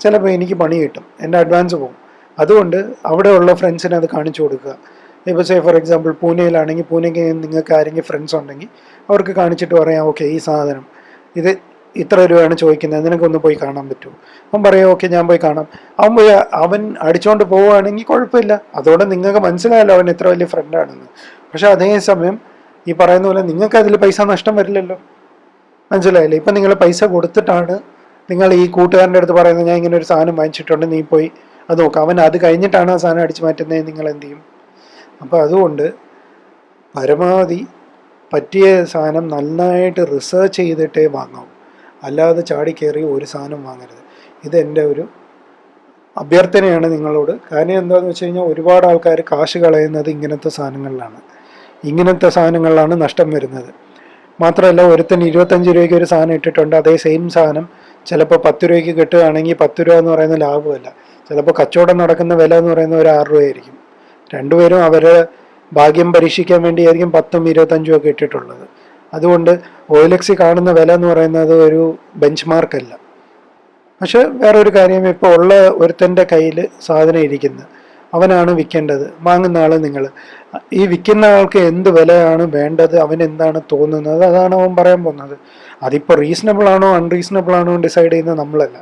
ചിലപ്പോൾ എനിക്ക് പണി കിട്ടും. എന്റെ അഡ്വാൻസ് പോകും. അതുകൊണ്ട് അവിടെയുള്ള ഫ്രണ്ട്സിനെ അത് കാണിച്ചു കൊടുക്കുക. ഇപ്പോൾ സേ ഫോർ എക്സാമ്പിൾ പൂനെയിലാണെങ്കിൽ പൂനെക്ക് നിങ്ങൾക്ക് ആരെങ്കിലും ഫ്രണ്ട്സ് ഉണ്ടെങ്കിൽ അവർക്ക് കാണിച്ചിട്ട് പറയാം ഓക്കെ ഈ സാധനം. ഇത് ഇത്ര രൂപയാണ് ചോദിക്കുന്നത്. നിനക്കൊന്ന് പോയി കാണാൻ പറ്റുമോ? അവൻ പറയാം ഓക്കെ ഞാൻ പോയി കാണാം. അവൻ പോയി അവൻ അടിച്ചുകൊണ്ട് പോവുകയാണെങ്കിൽ കുഴപ്പമില്ല. അതോടെ നിങ്ങൾക്ക് മനസ്സിലായല്ലോ അവൻ എത്ര വലിയ ഫ്രണ്ടാണെന്ന് പക്ഷെ അതേസമയം ഈ പറയുന്ന പോലെ നിങ്ങൾക്ക് അതിൽ പൈസ നഷ്ടം വരില്ലല്ലോ. മനസ്സിലായില്ലേ? ഇപ്പം നിങ്ങൾ പൈസ കൊടുത്തിട്ടാണ് നിങ്ങൾ ഈ കൂട്ടുകാരന്റെ അടുത്ത് പറയുന്നത് ഞാൻ ഇങ്ങനെ ഒരു സാധനം വാങ്ങിച്ചിട്ടുണ്ട് നീ പോയി അത് നോക്കാം. അവൻ അത് കഴിഞ്ഞിട്ടാണ് ആ സാധനം അടിച്ചു മാറ്റുന്നത് നിങ്ങൾ എന്ത് ചെയ്യും? അപ്പോൾ അതുകൊണ്ട് പരമാവധി പറ്റിയ സാധനം നന്നായിട്ട് റിസർച്ച് ചെയ്തിട്ടേ വാങ്ങാവൂ. അല്ലാതെ ചാടി കയറി ഒരു സാധനം വാങ്ങരുത്. ഇതെന്റെ ഒരു അഭ്യർത്ഥനയാണ് നിങ്ങളോട്. കാരണം എന്താണെന്ന് വെച്ച് കഴിഞ്ഞാൽ ഒരുപാട് ആൾക്കാർ കാശ് കളയുന്നത് ഇങ്ങനത്തെ സാധനങ്ങളിലാണ്. ഇങ്ങനത്തെ സാധനങ്ങളിലാണ് നഷ്ടം വരുന്നത്. മാത്രമല്ല ഒരുത്തൻ ഇരുപത്തഞ്ച് രൂപയ്ക്ക് ഒരു സാധനം ഇട്ടിട്ടുണ്ട്. അതേ സെയിം സാധനം ചിലപ്പോൾ പത്ത് രൂപയ്ക്ക് കിട്ടുകയാണെങ്കിൽ പത്ത് രൂപ എന്ന് പറയുന്ന ലാഭമല്ല. ചിലപ്പോൾ കച്ചവടം നടക്കുന്ന വില എന്ന് പറയുന്ന ഒരു ആറ് രൂപയായിരിക്കും. രണ്ടുപേരും അവരെ ഭാഗ്യം പരീക്ഷിക്കാൻ വേണ്ടിയായിരിക്കും പത്തും ഇരുപത്തഞ്ചും ഒക്കെ ഇട്ടിട്ടുള്ളത്. അതുകൊണ്ട് ഓയിലക്സി കാണുന്ന വില എന്ന് പറയുന്നത് ഒരു ബെഞ്ച് മാർക്കല്ല പക്ഷെ വേറൊരു കാര്യം ഇപ്പോൾ ഉള്ള ഒരുത്തന്റെ കയ്യിൽ സാധനം ഇരിക്കുന്നത് അവനാണ് വിൽക്കേണ്ടത്. വാങ്ങുന്ന ആൾ നിങ്ങൾ ഈ വിൽക്കുന്ന ആൾക്ക് എന്ത് വിലയാണ് വേണ്ടത്? അവൻ എന്താണ് തോന്നുന്നത്? അതാണ് അവൻ പറയാൻ പോകുന്നത്. അതിപ്പോൾ റീസണബിൾ ആണോ അൺറീസണബിൾ ആണോ ഡിസൈഡ് ചെയ്യുന്നത് നമ്മളല്ല.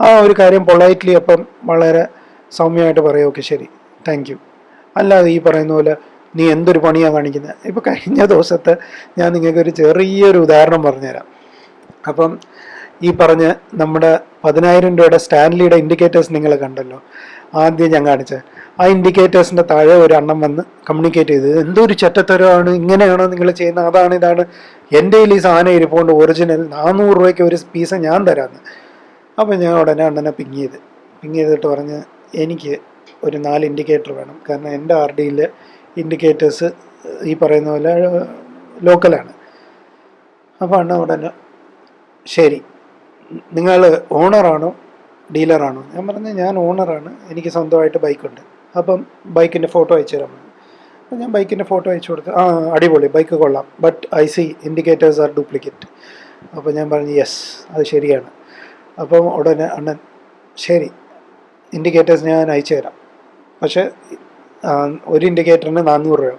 ആ ഒരു കാര്യം പൊളൈറ്റ്ലി അപ്പം വളരെ സൗമ്യമായിട്ട് പറയുക ഓക്കെ ശരി. താങ്ക് യു അല്ലാതെ ഈ പറയുന്ന പോലെ നീ എന്തൊരു പണിയാണ് കാണിക്കുന്നത് ഇപ്പോൾ കഴിഞ്ഞ ദിവസത്തെ ഞാൻ നിങ്ങൾക്കൊരു ചെറിയൊരു ഉദാഹരണം പറഞ്ഞുതരാം. അപ്പം ഈ പറഞ്ഞ നമ്മുടെ പതിനായിരം രൂപയുടെ സ്റ്റാൻലിയുടെ ഇൻഡിക്കേറ്റേഴ്സ് നിങ്ങൾ കണ്ടല്ലോ. ആദ്യം ഞാൻ കാണിച്ചത് ആ ഇൻഡിക്കേറ്റേഴ്സിന്റെ താഴെ ഒരു എണ്ണം വന്ന് കമ്മ്യൂണിക്കേറ്റ് ചെയ്തത് എന്തോ ഒരു ചെറ്റത്തരമാണ് ഇങ്ങനെയാണോ നിങ്ങൾ ചെയ്യുന്നത് അതാണ് ഇതാണ്. എന്റെ കയ്യിൽ ഈ സാധനം ഇരിപ്പുണ്ട് ഒറിജിനൽ നാനൂറ് രൂപയ്ക്ക് ഒരു പീസ് ഞാൻ തരാമെന്ന് അപ്പോൾ ഞാൻ ഉടനെ അണ്ണനെ പിങ് ചെയ്ത്. പിങ് ചെയ്തിട്ട് പറഞ്ഞ് എനിക്ക് ഒരു നാല് ഇൻഡിക്കേറ്റർ വേണം. കാരണം എന്റെ ആർ ഡിയിലെ ഇൻഡിക്കേറ്റേഴ്സ് ഈ പറയുന്ന പോലെ ലോക്കലാണ് അപ്പോൾ അണ്ണ ഉടനെ ശരി. നിങ്ങൾ ഓണറാണോ ഡീലറാണോ. ഞാൻ പറഞ്ഞു ഞാൻ ഓണറാണ്. എനിക്ക് സ്വന്തമായിട്ട് ബൈക്കുണ്ട്. അപ്പം ബൈക്കിന്റെ ഫോട്ടോ അയച്ചു പറഞ്ഞു. അപ്പം ഞാൻ ബൈക്കിന്റെ ഫോട്ടോ അയച്ചു കൊടുത്തു ആ അടിപൊളി. ബൈക്ക് കൊള്ളാം. But I see indicators are duplicate അപ്പോൾ ഞാൻ പറഞ്ഞു യെസ് അത് ശരിയാണ്. അപ്പം ഉടനെ അണ്ണൻ ശരി ഇൻഡിക്കേറ്റേഴ്സ് ഞാൻ അയച്ചു തരാം. പക്ഷേ ഒരു ഇൻഡിക്കേറ്ററിന് നാനൂറ് രൂപ.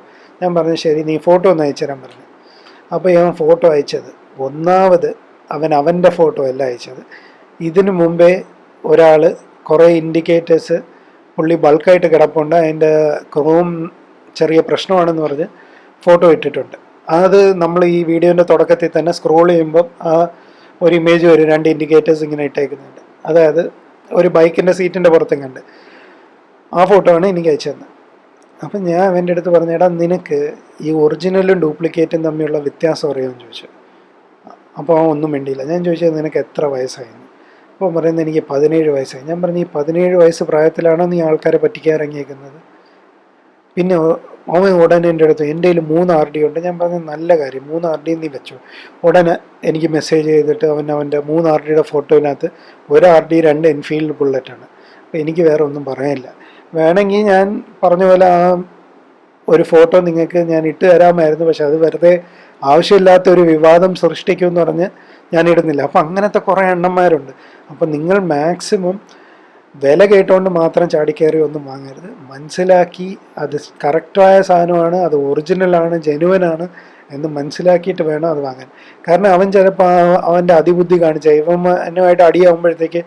ഞാൻ പറഞ്ഞു ശരി നീ ഫോട്ടോ ഒന്ന് അയച്ചു തരാൻ പറഞ്ഞു. അപ്പോൾ ഞാൻ ഫോട്ടോ അയച്ചത്. ഒന്നാമത് അവൻ അവന്റെ ഫോട്ടോ അല്ല അയച്ചത്. ഇതിനു മുമ്പേ ഒരാൾ കുറേ ഇൻഡിക്കേറ്റേഴ്സ് പുള്ളി ബൾക്കായിട്ട് കിടപ്പുണ്ട്. അതിന്റെ ക്രോം ചെറിയ പ്രശ്നമാണെന്ന് പറഞ്ഞ് ഫോട്ടോ ഇട്ടിട്ടുണ്ട്. അത് നമ്മൾ ഈ വീഡിയോന്റെ തുടക്കത്തിൽ തന്നെ സ്ക്രോൾ ചെയ്യുമ്പം ആ ഒരു ഇമേജ് വരും. രണ്ട് ഇൻഡിക്കേറ്റേഴ്സ് ഇങ്ങനെ ഇട്ടേക്കുന്നുണ്ട്. അതായത് ഒരു ബൈക്കിന്റെ സീറ്റിന്റെ പുറത്തും കണ്ട്. ആ ഫോട്ടോ ആണ് എനിക്ക് അയച്ചു തന്നത്. അപ്പം ഞാൻ അവന്റെ അടുത്ത് പറഞ്ഞേടാ നിനക്ക് ഈ ഒറിജിനലും ഡ്യൂപ്ലിക്കേറ്റും തമ്മിലുള്ള വ്യത്യാസം അറിയാമെന്ന് ചോദിച്ചു. അപ്പോൾ ഒന്നും മിണ്ടിയില്ല. ഞാൻ ചോദിച്ചത് നിനക്ക് എത്ര വയസ്സായിരുന്നു അപ്പോൾ പറയുന്നത് എനിക്ക് പതിനേഴ് വയസ്സായി. ഞാൻ പറഞ്ഞു ഈ പതിനേഴ് വയസ്സ് പ്രായത്തിലാണോ നീ ആൾക്കാരെ പറ്റിക്കാൻ ഇറങ്ങിയേക്കുന്നത്? പിന്നെ അവൻ ഉടനെ എന്റെ അടുത്ത് എന്റെ കയ്യിൽ മൂന്ന് ആർ ഡി ഉണ്ട്. ഞാൻ പറഞ്ഞു നല്ല കാര്യം മൂന്ന് ആർ ഡി നീ വെച്ചു. ഉടനെ എനിക്ക് മെസ്സേജ് ചെയ്തിട്ട് അവൻ അവന്റെ മൂന്ന് ആർ ഡിയുടെ ഫോട്ടോയിനകത്ത് ഒരു ആർ ഡി രണ്ട് എൻഫീൽഡ് ബുള്ളറ്റാണ്. അപ്പോൾ എനിക്ക് വേറെ ഒന്നും പറയാനില്ല. വേണമെങ്കിൽ ഞാൻ പറഞ്ഞ പോലെ ആ ഒരു ഫോട്ടോ നിങ്ങൾക്ക് ഞാൻ ഇട്ട് തരാമായിരുന്നു. പക്ഷെ അത് വെറുതെ ആവശ്യമില്ലാത്ത ഒരു വിവാദം സൃഷ്ടിക്കുമെന്ന് പറഞ്ഞ് ഞാൻ ഇടുന്നില്ല അപ്പം അങ്ങനത്തെ കുറേ എണ്ണന്മാരുണ്ട് അപ്പം നിങ്ങൾ മാക്സിമം വില കേട്ടുകൊണ്ട് മാത്രം ചാടിക്കയറി ഒന്നും വാങ്ങരുത്. മനസ്സിലാക്കി അത് കറക്റ്റായ സാധനമാണ് അത് ഒറിജിനലാണ് ജെനുവനാണ് എന്ന് മനസ്സിലാക്കിയിട്ട് വേണം അത് വാങ്ങാൻ. കാരണം അവൻ ചിലപ്പോൾ അവന്റെ അതിബുദ്ധി കാണിച്ച ഇവനുമായിട്ട് അടിയാവുമ്പോഴത്തേക്ക്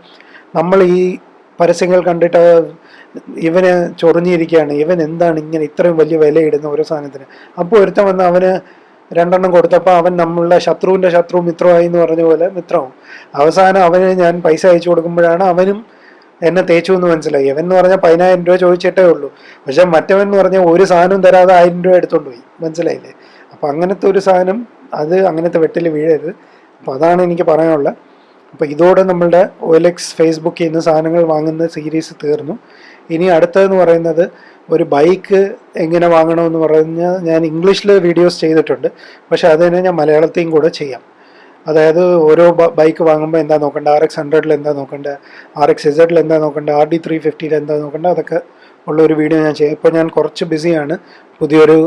നമ്മൾ ഈ പരസ്യങ്ങൾ കണ്ടിട്ട് ഇവന് ചൊറിഞ്ഞിരിക്കുകയാണ്. ഇവൻ എന്താണ് ഇങ്ങനെ ഇത്രയും വലിയ വിലയിടുന്ന ഓരോ സാധനത്തിന്? അപ്പോൾ ഒരുത്തം വന്ന് അവന് രണ്ടെണ്ണം കൊടുത്തപ്പോൾ അവൻ നമ്മളുടെ ശത്രുവിന്റെ ശത്രു മിത്രമായി എന്ന് പറഞ്ഞ പോലെ മിത്രവും. അവസാനം അവന് ഞാൻ പൈസ അയച്ചു കൊടുക്കുമ്പോഴാണ് അവനും എന്നെ തേച്ചു എന്ന് മനസ്സിലായി. അവൻ എന്ന് പറഞ്ഞാൽ പതിനായിരം രൂപ ചോദിച്ചിട്ടേ ഉള്ളൂ. പക്ഷെ മറ്റവൻ എന്ന് പറഞ്ഞാൽ ഒരു സാധനം തരാതെ ആയിരം രൂപ എടുത്തോണ്ട് പോയി. മനസ്സിലായില്ലേ? അപ്പം അങ്ങനത്തെ ഒരു സാധനം അത് അങ്ങനത്തെ വെട്ടിൽ വീഴരുത്. അപ്പോൾ അതാണ് എനിക്ക് പറയാനുള്ളത്. അപ്പോൾ ഇതോടെ നമ്മളുടെ ഒലക്സ് ഫേസ്ബുക്കിൽ നിന്ന് സാധനങ്ങൾ വാങ്ങുന്ന സീരീസ് തീർന്നു. ഇനി അടുത്തതെന്ന് പറയുന്നത് ഒരു ബൈക്ക് എങ്ങനെ വാങ്ങണമെന്ന് പറഞ്ഞാൽ ഞാൻ ഇംഗ്ലീഷിൽ വീഡിയോസ് ചെയ്തിട്ടുണ്ട്. പക്ഷേ അത് തന്നെ ഞാൻ മലയാളത്തെയും കൂടെ ചെയ്യാം. അതായത് ഓരോ ബൈക്ക് വാങ്ങുമ്പോൾ എന്താ നോക്കേണ്ടത് ആർ എക്സ് ഹൺഡ്രഡിൽ എന്താ നോക്കേണ്ടത് ആർ എക്സ് ഇസഡിൽ എന്താ നോക്കേണ്ടത് ആർ ഡി ത്രീ ഫിഫ്റ്റിയിൽ എന്താ നോക്കേണ്ടത് അതൊക്കെ ഉള്ള ഒരു വീഡിയോ ഞാൻ ചെയ്യാം. ഇപ്പോൾ ഞാൻ കുറച്ച് ബിസിയാണ് പുതിയൊരു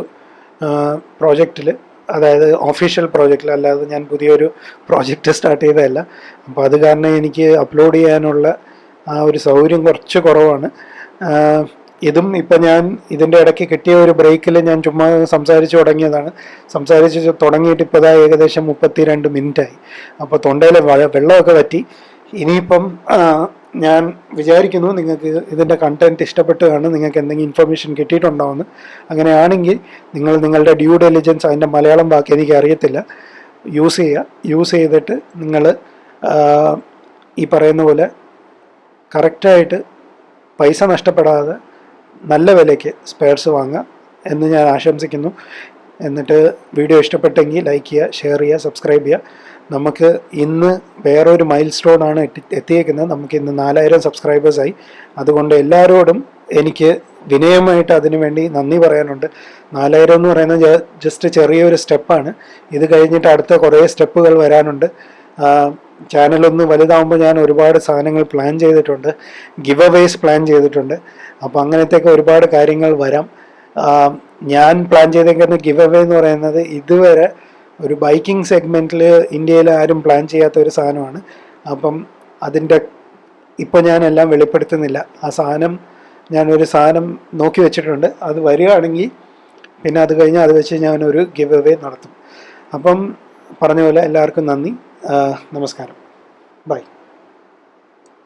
പ്രോജക്റ്റിൽ അതായത് ഒഫീഷ്യൽ പ്രോജക്റ്റിൽ അല്ലാതെ ഞാൻ പുതിയൊരു പ്രോജക്റ്റ് സ്റ്റാർട്ട് ചെയ്തതല്ല. അപ്പോൾ അത് കാരണം എനിക്ക് അപ്ലോഡ് ചെയ്യാനുള്ള ആ ഒരു സൗകര്യം കുറച്ച് കുറവാണ്. ഇതും ഇപ്പം ഞാൻ ഇതിന്റെ ഇടയ്ക്ക് കിട്ടിയ ഒരു ബ്രേക്കിൽ ഞാൻ ചുമ്മാ സംസാരിച്ച് തുടങ്ങിയതാണ്. സംസാരിച്ച് തുടങ്ങിയിട്ട് ഇപ്പോൾ ഇതാ ഏകദേശം മുപ്പത്തി രണ്ട് മിനിറ്റായി അപ്പോൾ തൊണ്ടയിൽ വെള്ളമൊക്കെ പറ്റി ഇനിയിപ്പം ഞാൻ വിചാരിക്കുന്നു നിങ്ങൾക്ക് ഇതിന്റെ കണ്ടന്റ് ഇഷ്ടപ്പെട്ട് കാണും നിങ്ങൾക്ക് എന്തെങ്കിലും ഇൻഫർമേഷൻ കിട്ടിയിട്ടുണ്ടാവുമെന്ന് അങ്ങനെയാണെങ്കിൽ നിങ്ങൾ നിങ്ങളുടെ ഡ്യൂ ഡെലിജൻസ് അതിന്റെ മലയാളം ബാക്കി എനിക്ക് അറിയത്തില്ല. യൂസ് ചെയ്യുക. യൂസ് ചെയ്തിട്ട് നിങ്ങൾ ഈ പറയുന്ന പോലെ കറക്റ്റായിട്ട് പൈസ നഷ്ടപ്പെടാതെ നല്ല വിലയ്ക്ക് സ്പെയർസ് വാങ്ങുക എന്ന് ഞാൻ ആശംസിക്കുന്നു. എന്നിട്ട് വീഡിയോ ഇഷ്ടപ്പെട്ടെങ്കിൽ ലൈക്ക് ചെയ്യുക ഷെയർ ചെയ്യുക സബ്സ്ക്രൈബ് ചെയ്യുക. നമുക്ക് ഇന്ന് വേറൊരു മൈൽ എത്തി എത്തിയേക്കുന്നത്. നമുക്ക് ഇന്ന് നാലായിരം സബ്സ്ക്രൈബേഴ്സായി അതുകൊണ്ട് എല്ലാവരോടും എനിക്ക് വിനയമായിട്ട് അതിനു വേണ്ടി നന്ദി പറയാനുണ്ട്. നാലായിരം എന്ന് പറയുന്നത് ജസ്റ്റ് ചെറിയൊരു സ്റ്റെപ്പാണ്. ഇത് കഴിഞ്ഞിട്ട് അടുത്ത കുറേ സ്റ്റെപ്പുകൾ വരാനുണ്ട്. ചാനലൊന്ന് വലുതാവുമ്പോൾ ഞാൻ ഒരുപാട് സാധനങ്ങൾ പ്ലാൻ ചെയ്തിട്ടുണ്ട്. ഗിവ് അവേസ് പ്ലാൻ ചെയ്തിട്ടുണ്ട്. അപ്പോൾ അങ്ങനത്തെയൊക്കെ ഒരുപാട് കാര്യങ്ങൾ വരാം. ഞാൻ പ്ലാൻ ചെയ്തേക്കുന്ന ഗിവ് അവേ എന്ന് പറയുന്നത് ഇതുവരെ ഒരു ബൈക്കിംഗ് സെഗ്മെന്റിൽ ഇന്ത്യയിൽ ആരും പ്ലാൻ ചെയ്യാത്ത ഒരു സാധനമാണ്. അപ്പം അതിന്റെ ഇപ്പം ഞാൻ എല്ലാം വെളിപ്പെടുത്തുന്നില്ല. ആ സാധനം ഞാനൊരു സാധനം നോക്കി വെച്ചിട്ടുണ്ട്. അത് വരികയാണെങ്കിൽ പിന്നെ അത് കഴിഞ്ഞ് അത് വെച്ച് ഞാനൊരു ഗിവ് അവേ നടത്തും. അപ്പം പറഞ്ഞ പോലെ എല്ലാവർക്കും നന്ദി. നമസ്കാരം. ബൈ.